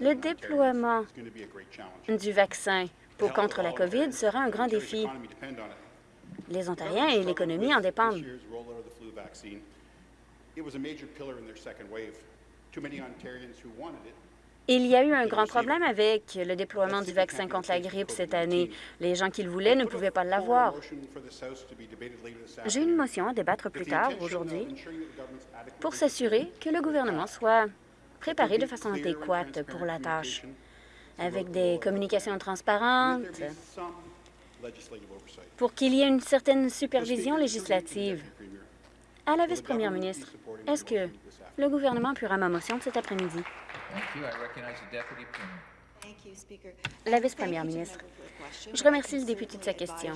le déploiement du vaccin pour contre la COVID sera un grand défi. Les Ontariens et l'économie en dépendent. Il y a eu un grand problème avec le déploiement du vaccin contre la grippe cette année. Les gens qui le voulaient ne pouvaient pas l'avoir. J'ai une motion à débattre plus tard aujourd'hui pour s'assurer que le gouvernement soit préparé de façon adéquate pour la tâche, avec des communications transparentes, pour qu'il y ait une certaine supervision législative. À la vice-première ministre, est-ce que le gouvernement appuiera ma motion de cet après-midi? La vice-première ministre, je remercie le député de sa question.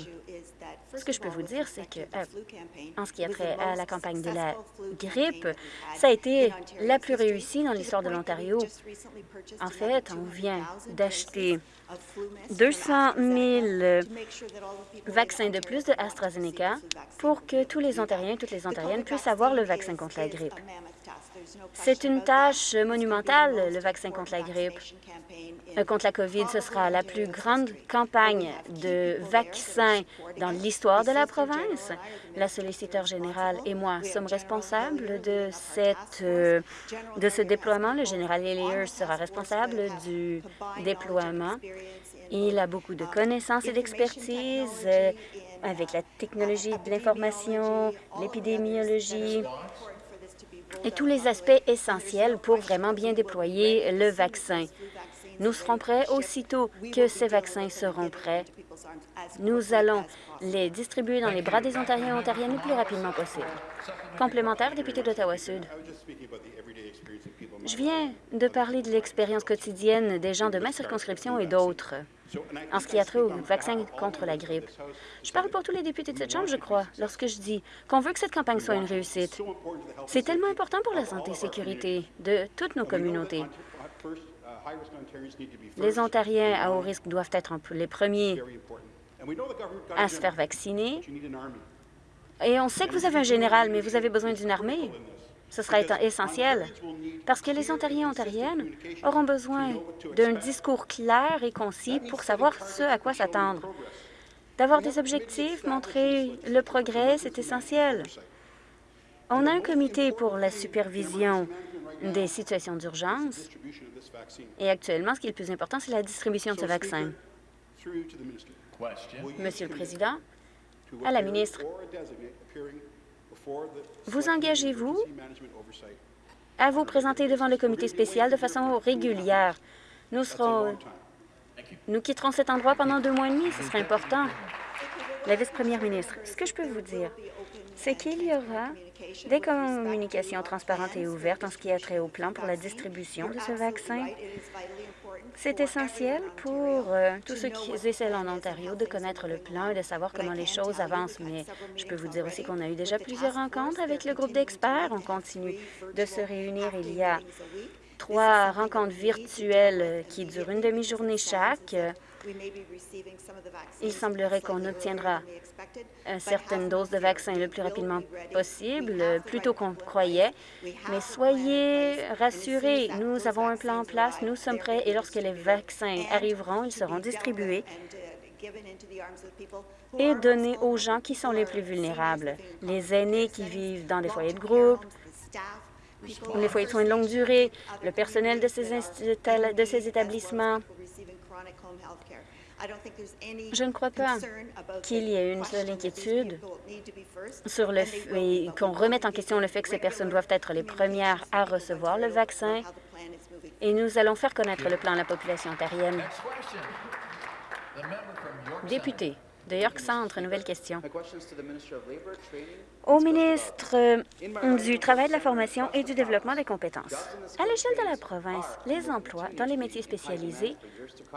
Ce que je peux vous dire, c'est que, euh, en ce qui a trait à la campagne de la grippe, ça a été la plus réussie dans l'histoire de l'Ontario. En fait, on vient d'acheter 200 000 vaccins de plus de AstraZeneca pour que tous les Ontariens et toutes les Ontariennes puissent avoir le vaccin contre la grippe. C'est une tâche monumentale, le vaccin contre la grippe. Euh, contre la COVID, ce sera la plus grande campagne de vaccins dans l'histoire de la province. La solliciteur générale et moi sommes responsables de, cette, euh, de ce déploiement. Le général Elias sera responsable du déploiement. Il a beaucoup de connaissances et d'expertise euh, avec la technologie de l'information, l'épidémiologie, tous les aspects essentiels pour vraiment bien déployer le vaccin. Nous serons prêts aussitôt que ces vaccins seront prêts. Nous allons les distribuer dans les bras des Ontariens et Ontariennes le plus rapidement possible. Complémentaire, député d'Ottawa-Sud. Je viens de parler de l'expérience quotidienne des gens de ma circonscription et d'autres en ce qui a trait au vaccin contre la grippe. Je parle pour tous les députés de cette Chambre, je crois, lorsque je dis qu'on veut que cette campagne soit une réussite. C'est tellement important pour la santé et sécurité de toutes nos communautés. Les Ontariens à haut risque doivent être les premiers à se faire vacciner. Et on sait que vous avez un général, mais vous avez besoin d'une armée. Ce sera essentiel parce que les Ontariens et Ontariennes auront besoin d'un discours clair et concis pour savoir ce à quoi s'attendre. D'avoir des objectifs, montrer le progrès, c'est essentiel. On a un comité pour la supervision des situations d'urgence et actuellement, ce qui est le plus important, c'est la distribution de ce vaccin. Monsieur le Président, à la ministre, vous engagez-vous à vous présenter devant le comité spécial de façon régulière? Nous serons... Nous quitterons cet endroit pendant deux mois et demi. Ce serait important. La vice-première ministre, ce que je peux vous dire, c'est qu'il y aura des communications transparentes et ouvertes en ce qui a trait au plan pour la distribution de ce vaccin. C'est essentiel pour euh, tous ceux qui essaient en Ontario de connaître le plan et de savoir comment les choses avancent. Mais je peux vous dire aussi qu'on a eu déjà plusieurs rencontres avec le groupe d'experts. On continue de se réunir. Il y a trois rencontres virtuelles qui durent une demi-journée chaque. Il semblerait qu'on obtiendra certaines doses de vaccin le plus rapidement possible, plus tôt qu'on croyait. Mais soyez rassurés, nous avons un plan en place, nous sommes prêts et lorsque les vaccins arriveront, ils seront distribués et donnés aux gens qui sont les plus vulnérables, les aînés qui vivent dans des foyers de groupe, les foyers de soins de longue durée, le personnel de ces, de ces établissements. Je ne crois pas qu'il y ait une seule inquiétude sur le fait qu'on remette en question le fait que ces personnes doivent être les premières à recevoir le vaccin. et nous allons faire connaître le plan à la population ontarienne. Député de York Centre, nouvelle question. Au ministre euh, du Travail, de la formation et du développement des compétences. À l'échelle de la province, les emplois dans les métiers spécialisés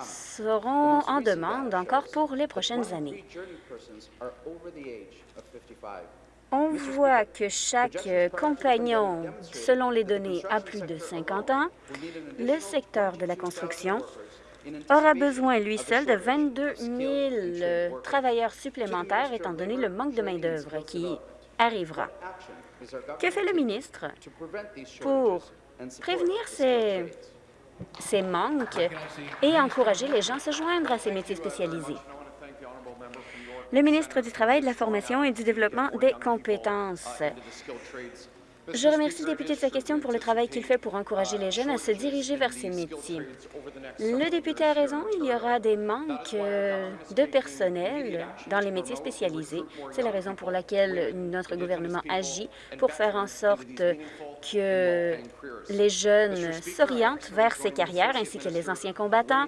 seront en demande encore pour les prochaines années. On voit que chaque compagnon, selon les données, a plus de 50 ans. Le secteur de la construction aura besoin, lui seul, de 22 000 travailleurs supplémentaires, étant donné le manque de main-d'œuvre qui arrivera. Que fait le ministre pour prévenir ces, ces manques et encourager les gens à se joindre à ces métiers spécialisés? Le ministre du Travail, de la Formation et du Développement des compétences. Je remercie le député de sa question pour le travail qu'il fait pour encourager les jeunes à se diriger vers ces métiers. Le député a raison, il y aura des manques euh, de personnel dans les métiers spécialisés. C'est la raison pour laquelle notre gouvernement agit pour faire en sorte que les jeunes s'orientent vers ces carrières ainsi que les anciens combattants.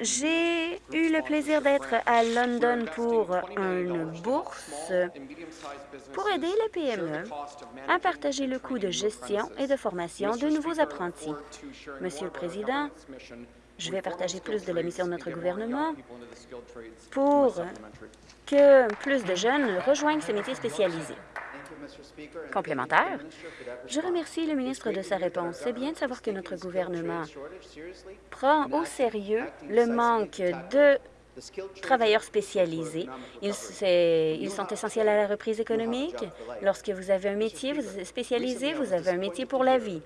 J'ai eu le plaisir d'être à London pour une bourse pour aider les PME à partager le coût de gestion et de formation de nouveaux apprentis. Monsieur le Président, je vais partager plus de la mission de notre gouvernement pour que plus de jeunes rejoignent ces métiers spécialisés. Complémentaire, je remercie le ministre de sa réponse. C'est bien de savoir que notre gouvernement prend au sérieux le manque de travailleurs spécialisés. Ils, sont essentiels à la reprise économique. Lorsque vous avez un métier vous spécialisé, vous avez un métier pour la vie.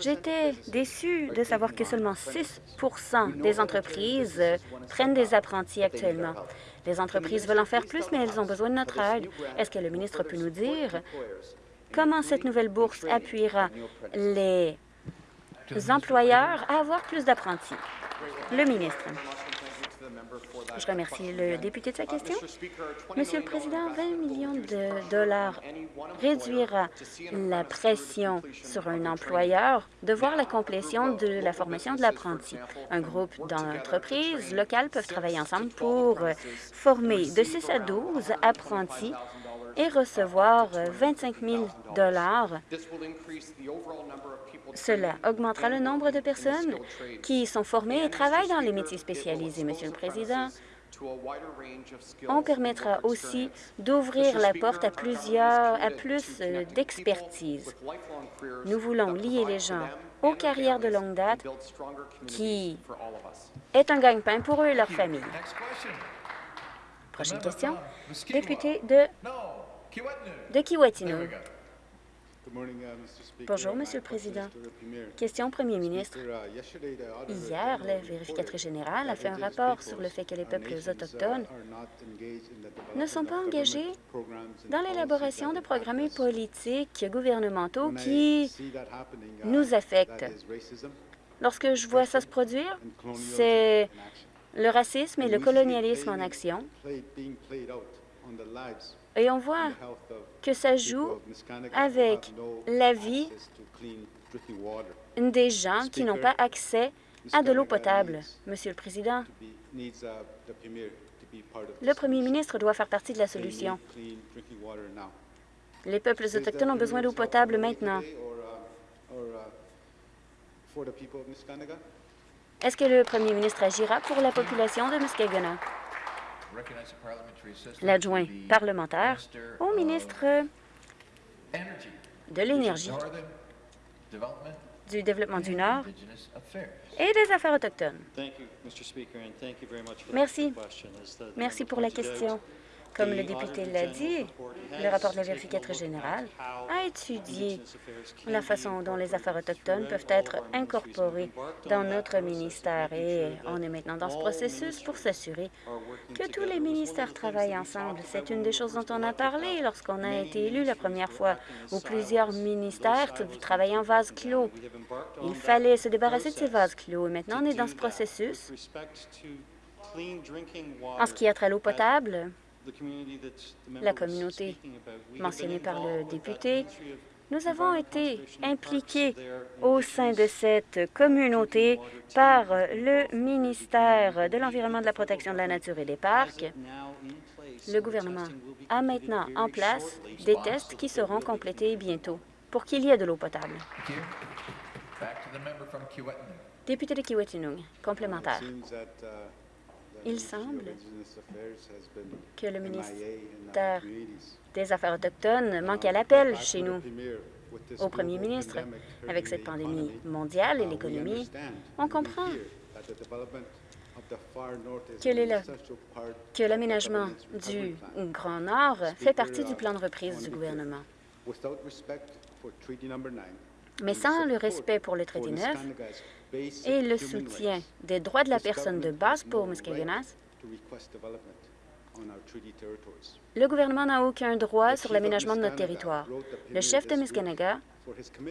J'étais déçue de savoir que seulement 6% des entreprises prennent des apprentis actuellement. Les entreprises veulent en faire plus, mais elles ont besoin de notre aide. Est-ce que le ministre peut nous dire comment cette nouvelle bourse appuiera les employeurs à avoir plus d'apprentis? Le ministre. Je remercie le député de sa question. Monsieur le Président, 20 millions de dollars réduira la pression sur un employeur de voir la complétion de la formation de l'apprenti. Un groupe d'entreprises locales peuvent travailler ensemble pour former de 6 à 12 apprentis et recevoir 25 000 cela augmentera le nombre de personnes qui sont formées et travaillent dans les métiers spécialisés, Monsieur le Président. On permettra aussi d'ouvrir la porte à plusieurs, à plus d'expertise. Nous voulons lier les gens aux carrières de longue date qui est un gagne-pain pour eux et leur famille. Prochaine question. Député de, de Kiwatino. Bonjour, Monsieur le Président. Question au Premier ministre. Hier, la vérificatrice générale a fait un rapport sur le fait que les peuples autochtones ne sont pas engagés dans l'élaboration de programmes politiques gouvernementaux qui nous affectent. Lorsque je vois ça se produire, c'est le racisme et le colonialisme en action. Et on voit que ça joue avec la vie des gens qui n'ont pas accès à de l'eau potable. Monsieur le Président, le premier ministre doit faire partie de la solution. Les peuples autochtones ont besoin d'eau potable maintenant. Est-ce que le premier ministre agira pour la population de Muskeguna? L'adjoint parlementaire au ministre de l'Énergie, du Développement du Nord et des Affaires autochtones. Merci. Merci pour la question. Comme le député l'a dit, le rapport de la vérificatrice générale a étudié la façon dont les affaires autochtones peuvent être incorporées dans notre ministère et on est maintenant dans ce processus pour s'assurer que tous les ministères travaillent ensemble. C'est une des choses dont on a parlé lorsqu'on a été élu la première fois, où plusieurs ministères travaillaient en vase clos. Il fallait se débarrasser de ces vases clos et maintenant on est dans ce processus. En ce qui a trait à l'eau potable, la communauté mentionnée par le député, nous avons été impliqués au sein de cette communauté par le ministère de l'Environnement, de la Protection de la Nature et des Parcs. Le gouvernement a maintenant en place des tests qui seront complétés bientôt pour qu'il y ait de l'eau potable. Député de Kiwetinung, complémentaire. Il semble que le ministère des Affaires autochtones manque à l'appel chez nous au premier ministre. Avec cette pandémie mondiale et l'économie, on comprend que l'aménagement du Grand Nord fait partie du plan de reprise du gouvernement. Mais sans le respect pour le traité 9, et le soutien des droits de la personne de base pour Muskagenas, le gouvernement n'a aucun droit sur l'aménagement de notre territoire. Le chef de Muskanaga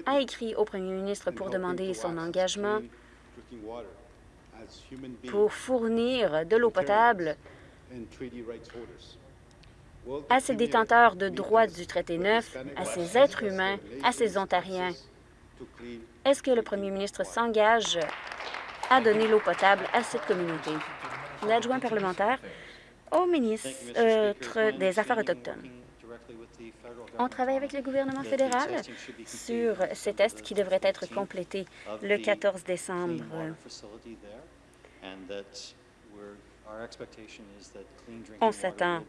a écrit au premier ministre pour demander son engagement pour fournir de l'eau potable à ces détenteurs de droits du traité 9, à ces êtres humains, à ces Ontariens est-ce que le premier ministre s'engage à donner l'eau potable à cette communauté? L'adjoint parlementaire au ministre des Affaires autochtones. On travaille avec le gouvernement fédéral sur ces tests qui devraient être complétés le 14 décembre. On s'attend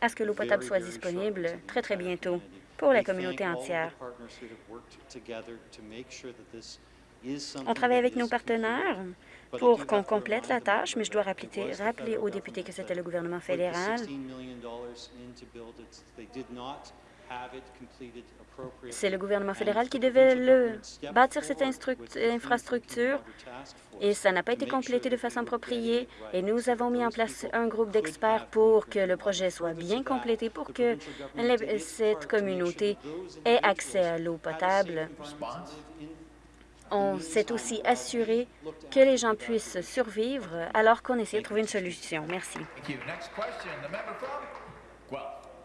à ce que l'eau potable soit disponible très, très bientôt pour la communauté entière. On travaille avec nos partenaires pour qu'on complète la tâche, mais je dois rappeler, rappeler aux députés que c'était le gouvernement fédéral c'est le gouvernement fédéral qui devait le bâtir cette infrastructure et ça n'a pas été complété de façon appropriée. Et nous avons mis en place un groupe d'experts pour que le projet soit bien complété, pour que cette communauté ait accès à l'eau potable. On s'est aussi assuré que les gens puissent survivre alors qu'on essaie de trouver une solution. Merci.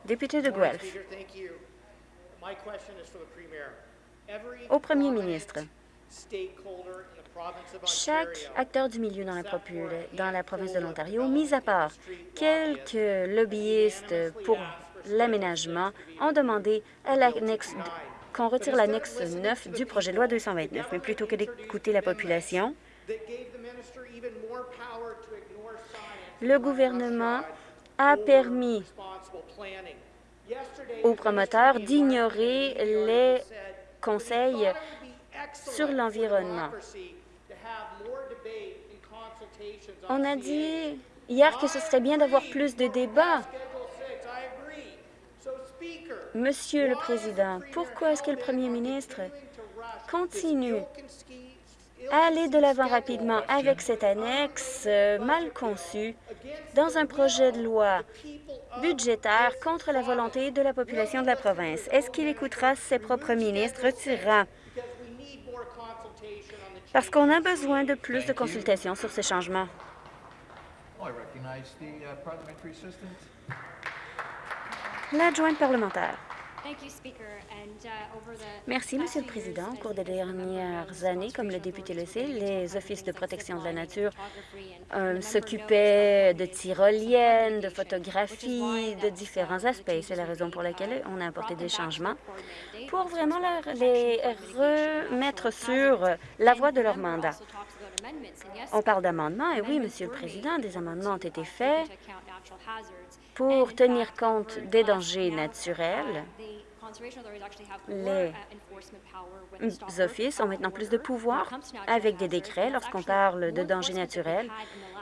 Député de Guelph. Au premier ministre, chaque acteur du milieu dans la, dans la province de l'Ontario, mis à part quelques lobbyistes pour l'aménagement, ont demandé qu'on retire l'annexe 9 du projet de loi 229. Mais plutôt que d'écouter la population, le gouvernement a permis aux promoteurs d'ignorer les conseils sur l'environnement. On a dit hier que ce serait bien d'avoir plus de débats. Monsieur le Président, pourquoi est-ce que le Premier ministre continue à aller de l'avant rapidement avec cette annexe euh, mal conçue dans un projet de loi budgétaire contre la volonté de la population de la province. Est-ce qu'il écoutera ses propres ministres, retirera parce qu'on a besoin de plus de consultations sur ces changements. L'adjointe parlementaire. Uh, Merci, Monsieur le Président. Au cours des dernières années, comme le député le sait, les offices de protection de la nature euh, s'occupaient de tyroliennes, de photographies, de différents aspects. C'est la raison pour laquelle on a apporté des changements pour vraiment les remettre sur la voie de leur mandat. On parle d'amendements, et oui, Monsieur le Président, des amendements ont été faits pour tenir compte des dangers naturels les offices ont maintenant plus de pouvoir avec des décrets lorsqu'on parle de dangers naturels.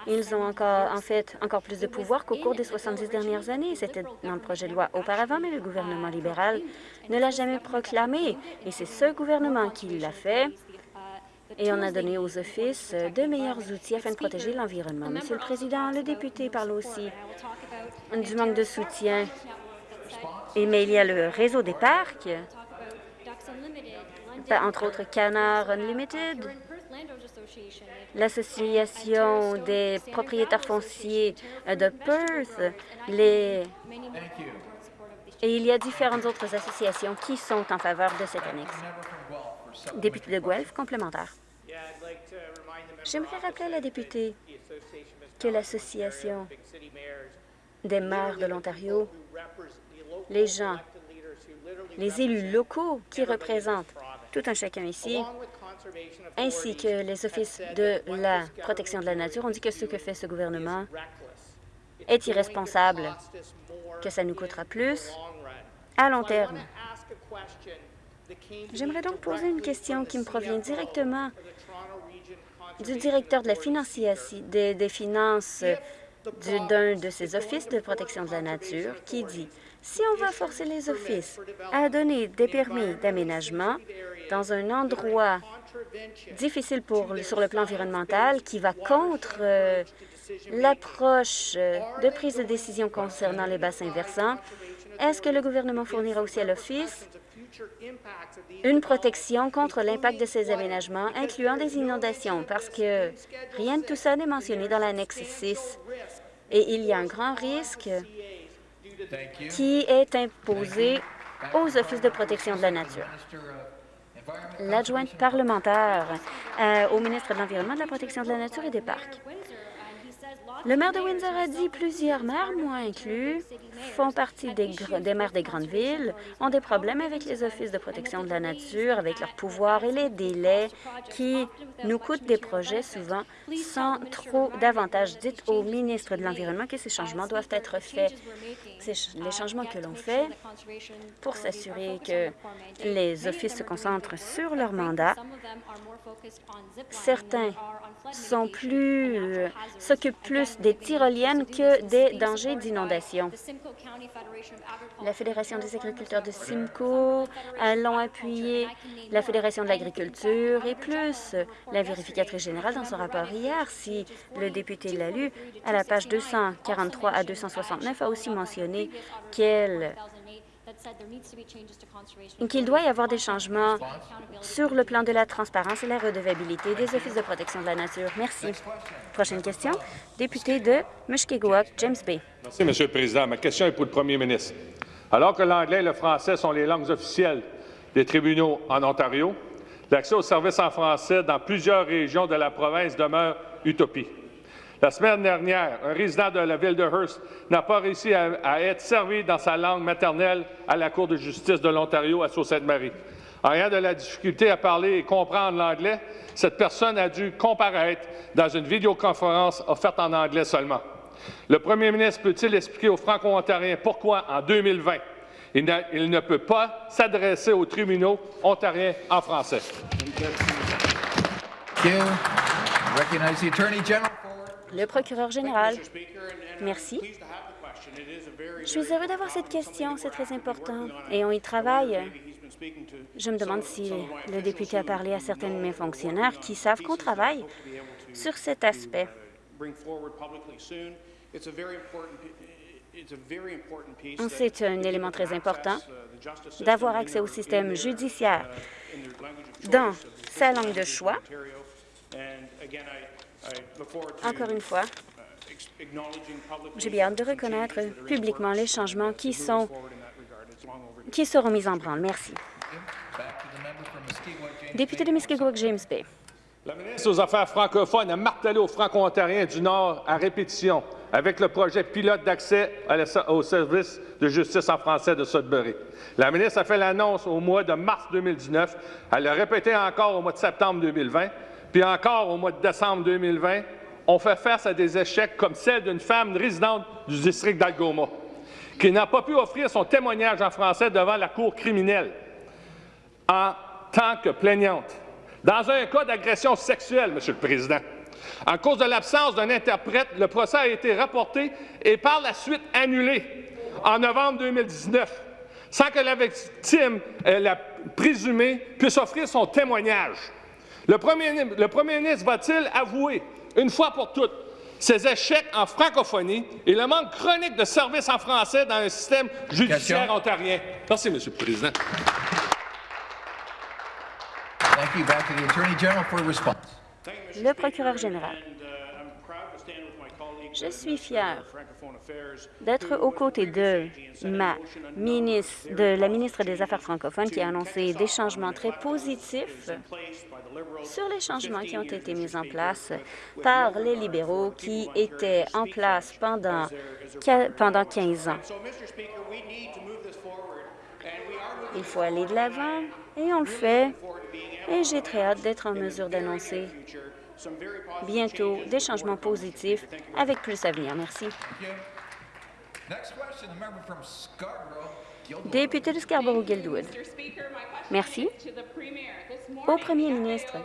Ils ont encore, en fait encore plus de pouvoir qu'au cours des 70 dernières années. C'était dans le projet de loi auparavant, mais le gouvernement libéral ne l'a jamais proclamé. Et c'est ce gouvernement qui l'a fait. Et on a donné aux offices de meilleurs outils afin de protéger l'environnement. Monsieur le Président, le député parle aussi du manque de soutien mais il y a le réseau des parcs, entre autres Canard Unlimited, l'Association des propriétaires fonciers de Perth, les... et il y a différentes autres associations qui sont en faveur de cette annexe. Député de Guelph, complémentaire. J'aimerais rappeler à la députée que l'Association des maires de l'Ontario les gens, les élus locaux qui représentent tout un chacun ici, ainsi que les offices de la protection de la nature, ont dit que ce que fait ce gouvernement est irresponsable, que ça nous coûtera plus à long terme. J'aimerais donc poser une question qui me provient directement du directeur de la des, finances d'un de ces offices de protection de la nature qui dit si on va forcer les offices à donner des permis d'aménagement dans un endroit difficile pour, sur le plan environnemental qui va contre euh, l'approche de prise de décision concernant les bassins versants, est-ce que le gouvernement fournira aussi à l'Office une protection contre l'impact de ces aménagements, incluant des inondations, parce que rien de tout ça n'est mentionné dans l'annexe 6. Et il y a un grand risque qui est imposé aux offices de protection de la nature. L'adjointe parlementaire euh, au ministre de l'Environnement, de la Protection de la Nature et des Parcs. Le maire de Windsor a dit plusieurs maires, moi inclus, font partie des, maires des grandes villes, ont des problèmes avec les offices de protection de la nature, avec leurs pouvoirs et les délais qui nous coûtent des projets souvent sans trop d'avantages. Dites au ministre de l'Environnement que ces changements doivent être faits. les changements que l'on fait pour s'assurer que les offices se concentrent sur leur mandat. Certains sont plus euh, s'occupent plus des tyroliennes que des dangers d'inondation. La Fédération des agriculteurs de Simcoe l'ont appuyé, la Fédération de l'agriculture et plus. La vérificatrice générale, dans son rapport hier, si le député l'a lu, à la page 243 à 269, a aussi mentionné qu'elle qu'il doit y avoir des changements sur le plan de la transparence et la redevabilité des offices de protection de la nature. Merci. Prochaine question, député de Mushkegowuk, James Bay. Merci, Monsieur le Président. Ma question est pour le Premier ministre. Alors que l'anglais et le français sont les langues officielles des tribunaux en Ontario, l'accès aux services en français dans plusieurs régions de la province demeure utopie. La semaine dernière, un résident de la ville de Hearst n'a pas réussi à, être servi dans sa langue maternelle à la Cour de justice de l'Ontario à Sault-Sainte-Marie. En rien de la difficulté à parler et comprendre l'anglais, cette personne a dû comparaître dans une vidéoconférence offerte en anglais seulement. Le premier ministre peut-il expliquer aux Franco-Ontariens pourquoi, en 2020, il, il ne peut pas s'adresser aux tribunaux ontariens en français? Le procureur général. Merci. Je suis heureux d'avoir cette question, c'est très important, et on y travaille. Je me demande si le député a parlé à certains de mes fonctionnaires qui savent qu'on travaille sur cet aspect. C'est un élément très important d'avoir accès au système judiciaire dans sa langue de choix encore une fois, J'ai bien hâte de reconnaître publiquement les changements qui, sont, seront mis en branle. Merci. Député de Muskegowuk-James Bay. La ministre aux Affaires francophones a martelé aux Franco-Ontariens du Nord à répétition avec le projet pilote d'accès au service de justice en français de Sudbury. La ministre a fait l'annonce au mois de mars 2019. Elle l'a répété encore au mois de septembre 2020, puis encore au mois de décembre 2020. On fait face à des échecs comme celle d'une femme résidente du district d'Algoma qui n'a pas pu offrir son témoignage en français devant la cour criminelle en tant que plaignante. Dans un cas d'agression sexuelle, Monsieur le Président, en cause de l'absence d'un interprète, le procès a été rapporté et par la suite annulé en novembre 2019, sans que la victime, la présumée, puisse offrir son témoignage. Le premier, le premier ministre va-t-il avouer, une fois pour toutes, ses échecs en francophonie et le manque chronique de services en français dans un système judiciaire ontarien? Merci, Monsieur le Président. Le procureur général. Je suis fier d'être aux côtés de ma ministre, de la ministre des Affaires francophones qui a annoncé des changements très positifs sur les changements qui ont été mis en place par les libéraux qui étaient en place pendant, pendant 15 ans. Il faut aller de l'avant et on le fait et j'ai très hâte d'être en mesure d'annoncer bientôt des changements positifs avec plus à venir. Merci. Député de Scarborough-Guildwood. Merci. Au premier ministre,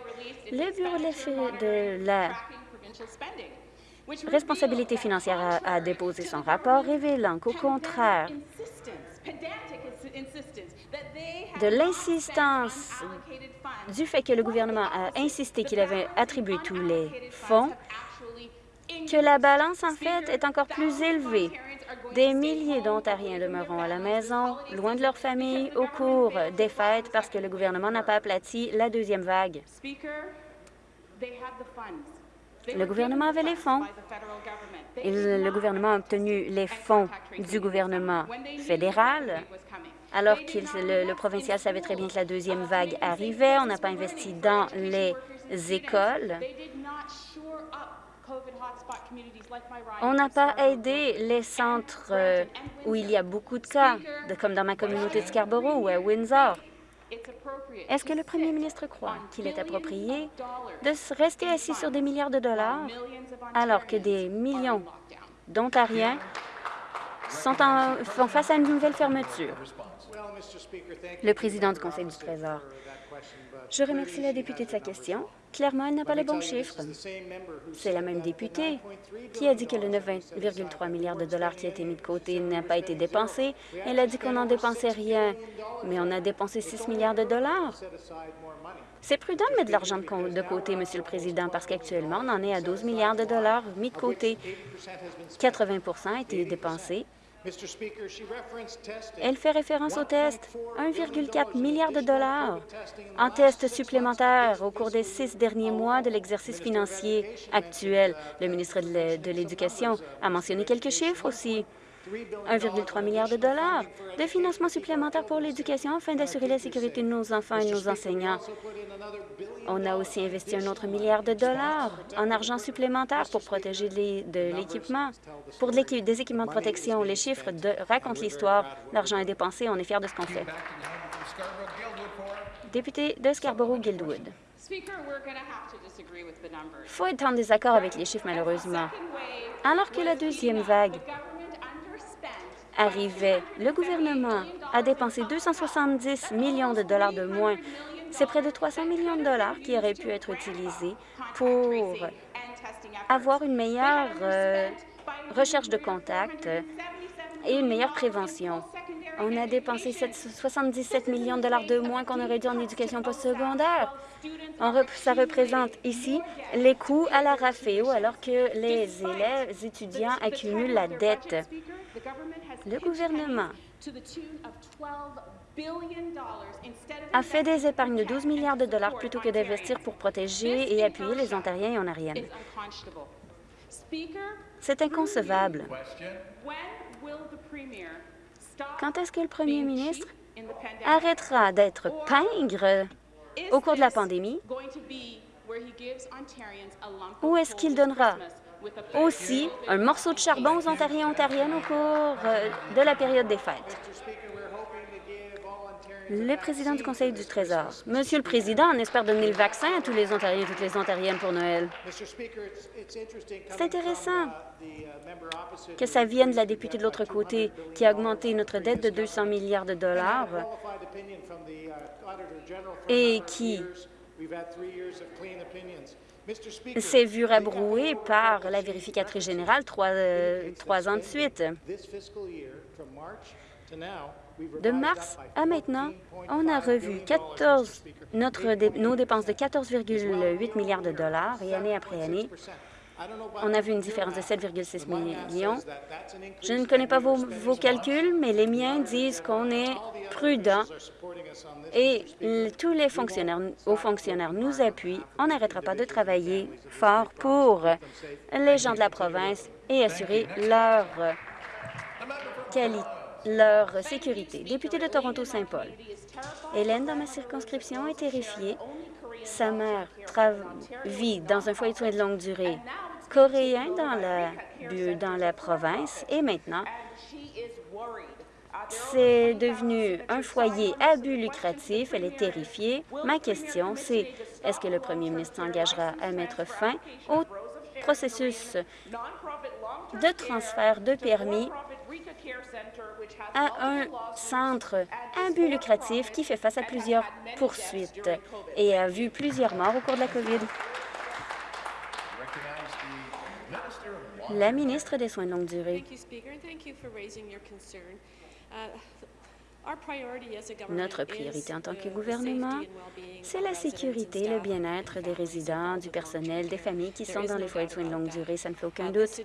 le Bureau de la responsabilité financière a, déposé son rapport révélant qu'au contraire de l'insistance du fait que le gouvernement a insisté qu'il avait attribué tous les fonds, que la balance, en fait, est encore plus élevée. Des milliers d'Ontariens demeureront à la maison, loin de leur famille, au cours des fêtes parce que le gouvernement n'a pas aplati la deuxième vague. Le gouvernement avait les fonds. Le gouvernement a obtenu les fonds du gouvernement fédéral alors que le, provincial savait très bien que la deuxième vague arrivait. On n'a pas investi dans les écoles. On n'a pas aidé les centres euh, où il y a beaucoup de cas, comme dans ma communauté de Scarborough ou à Windsor. Est-ce que le premier ministre croit qu'il est approprié de rester assis sur des milliards de dollars alors que des millions d'Ontariens font face à une nouvelle fermeture? Le président du Conseil du Trésor. Je remercie la députée de sa question. Clairement, elle n'a pas les bons chiffres. C'est la même députée qui a dit que le 9,3 milliards de dollars qui a été mis de côté n'a pas été dépensé. Elle a dit qu'on n'en dépensait rien, mais on a dépensé 6 milliards de dollars. C'est prudent de mettre de l'argent de côté, Monsieur le Président, parce qu'actuellement, on en est à 12 milliards de dollars mis de côté. 80% a été dépensé elle fait référence au test, 1,4 milliard de dollars en tests supplémentaires au cours des six derniers mois de l'exercice financier actuel. Le ministre de l'Éducation a mentionné quelques chiffres aussi. 1,3 milliard de dollars de financement supplémentaire pour l'éducation afin d'assurer la sécurité de nos enfants et de nos enseignants. On a aussi investi un autre milliard de dollars en argent supplémentaire pour protéger de l'équipement, pour des équipements de protection. Les chiffres racontent l'histoire. L'argent est dépensé. On est fiers de ce qu'on fait. Député de Scarborough-Guildwood. Il faut être en désaccord avec les chiffres, malheureusement. Alors que la deuxième vague arrivait, le gouvernement a dépensé 270 millions de dollars de moins c'est près de 300 millions de dollars qui auraient pu être utilisés pour avoir une meilleure euh, recherche de contact et une meilleure prévention. On a dépensé 77 millions de dollars de moins qu'on aurait dû en éducation postsecondaire. Ça représente ici les coûts à la RAFEO alors que les élèves étudiants accumulent la dette. Le gouvernement a fait des épargnes de 12 milliards de dollars plutôt que d'investir pour protéger et appuyer les Ontariens et Ontariennes. C'est inconcevable. Quand est-ce que le premier ministre arrêtera d'être pingre au cours de la pandémie? ou est-ce qu'il donnera aussi un morceau de charbon aux Ontariens et Ontariennes au cours euh, de la période des fêtes? Le président du Conseil du Trésor. Monsieur le Président, on espère donner le vaccin à tous les Ontariens et toutes les Ontariennes pour Noël. C'est intéressant que ça vienne de la députée de l'autre côté qui a augmenté notre dette de 200 milliards de dollars et qui s'est vu rabroué par la vérificatrice générale trois, euh, trois ans de suite. De mars à maintenant, on a revu 14, notre, nos dépenses de 14,8 milliards de dollars et année après année, on a vu une différence de 7,6 millions. Je ne connais pas vos, vos, calculs, mais les miens disent qu'on est prudent et tous les fonctionnaires, aux fonctionnaires nous appuient. On n'arrêtera pas de travailler fort pour les gens de la province et assurer leur qualité leur sécurité. Député de Toronto-Saint-Paul. Hélène, dans ma circonscription, est terrifiée. Sa mère vit dans un foyer de soins de longue durée coréen dans la, province et maintenant, c'est devenu un foyer à but lucratif. Elle est terrifiée. Ma question, c'est est-ce que le premier ministre s'engagera à mettre fin au processus de transfert de permis à un centre à but lucratif qui fait face à plusieurs poursuites et a vu plusieurs morts au cours de la COVID. La ministre des Soins de longue durée. Notre priorité en tant que gouvernement, c'est la sécurité et le bien-être des résidents, du personnel, des familles qui sont dans les foyers de soins de longue durée. Ça ne fait aucun doute.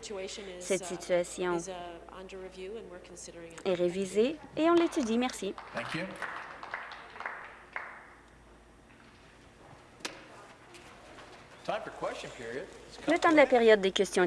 Cette situation est révisée et on l'étudie. Merci. Le temps de la période des questions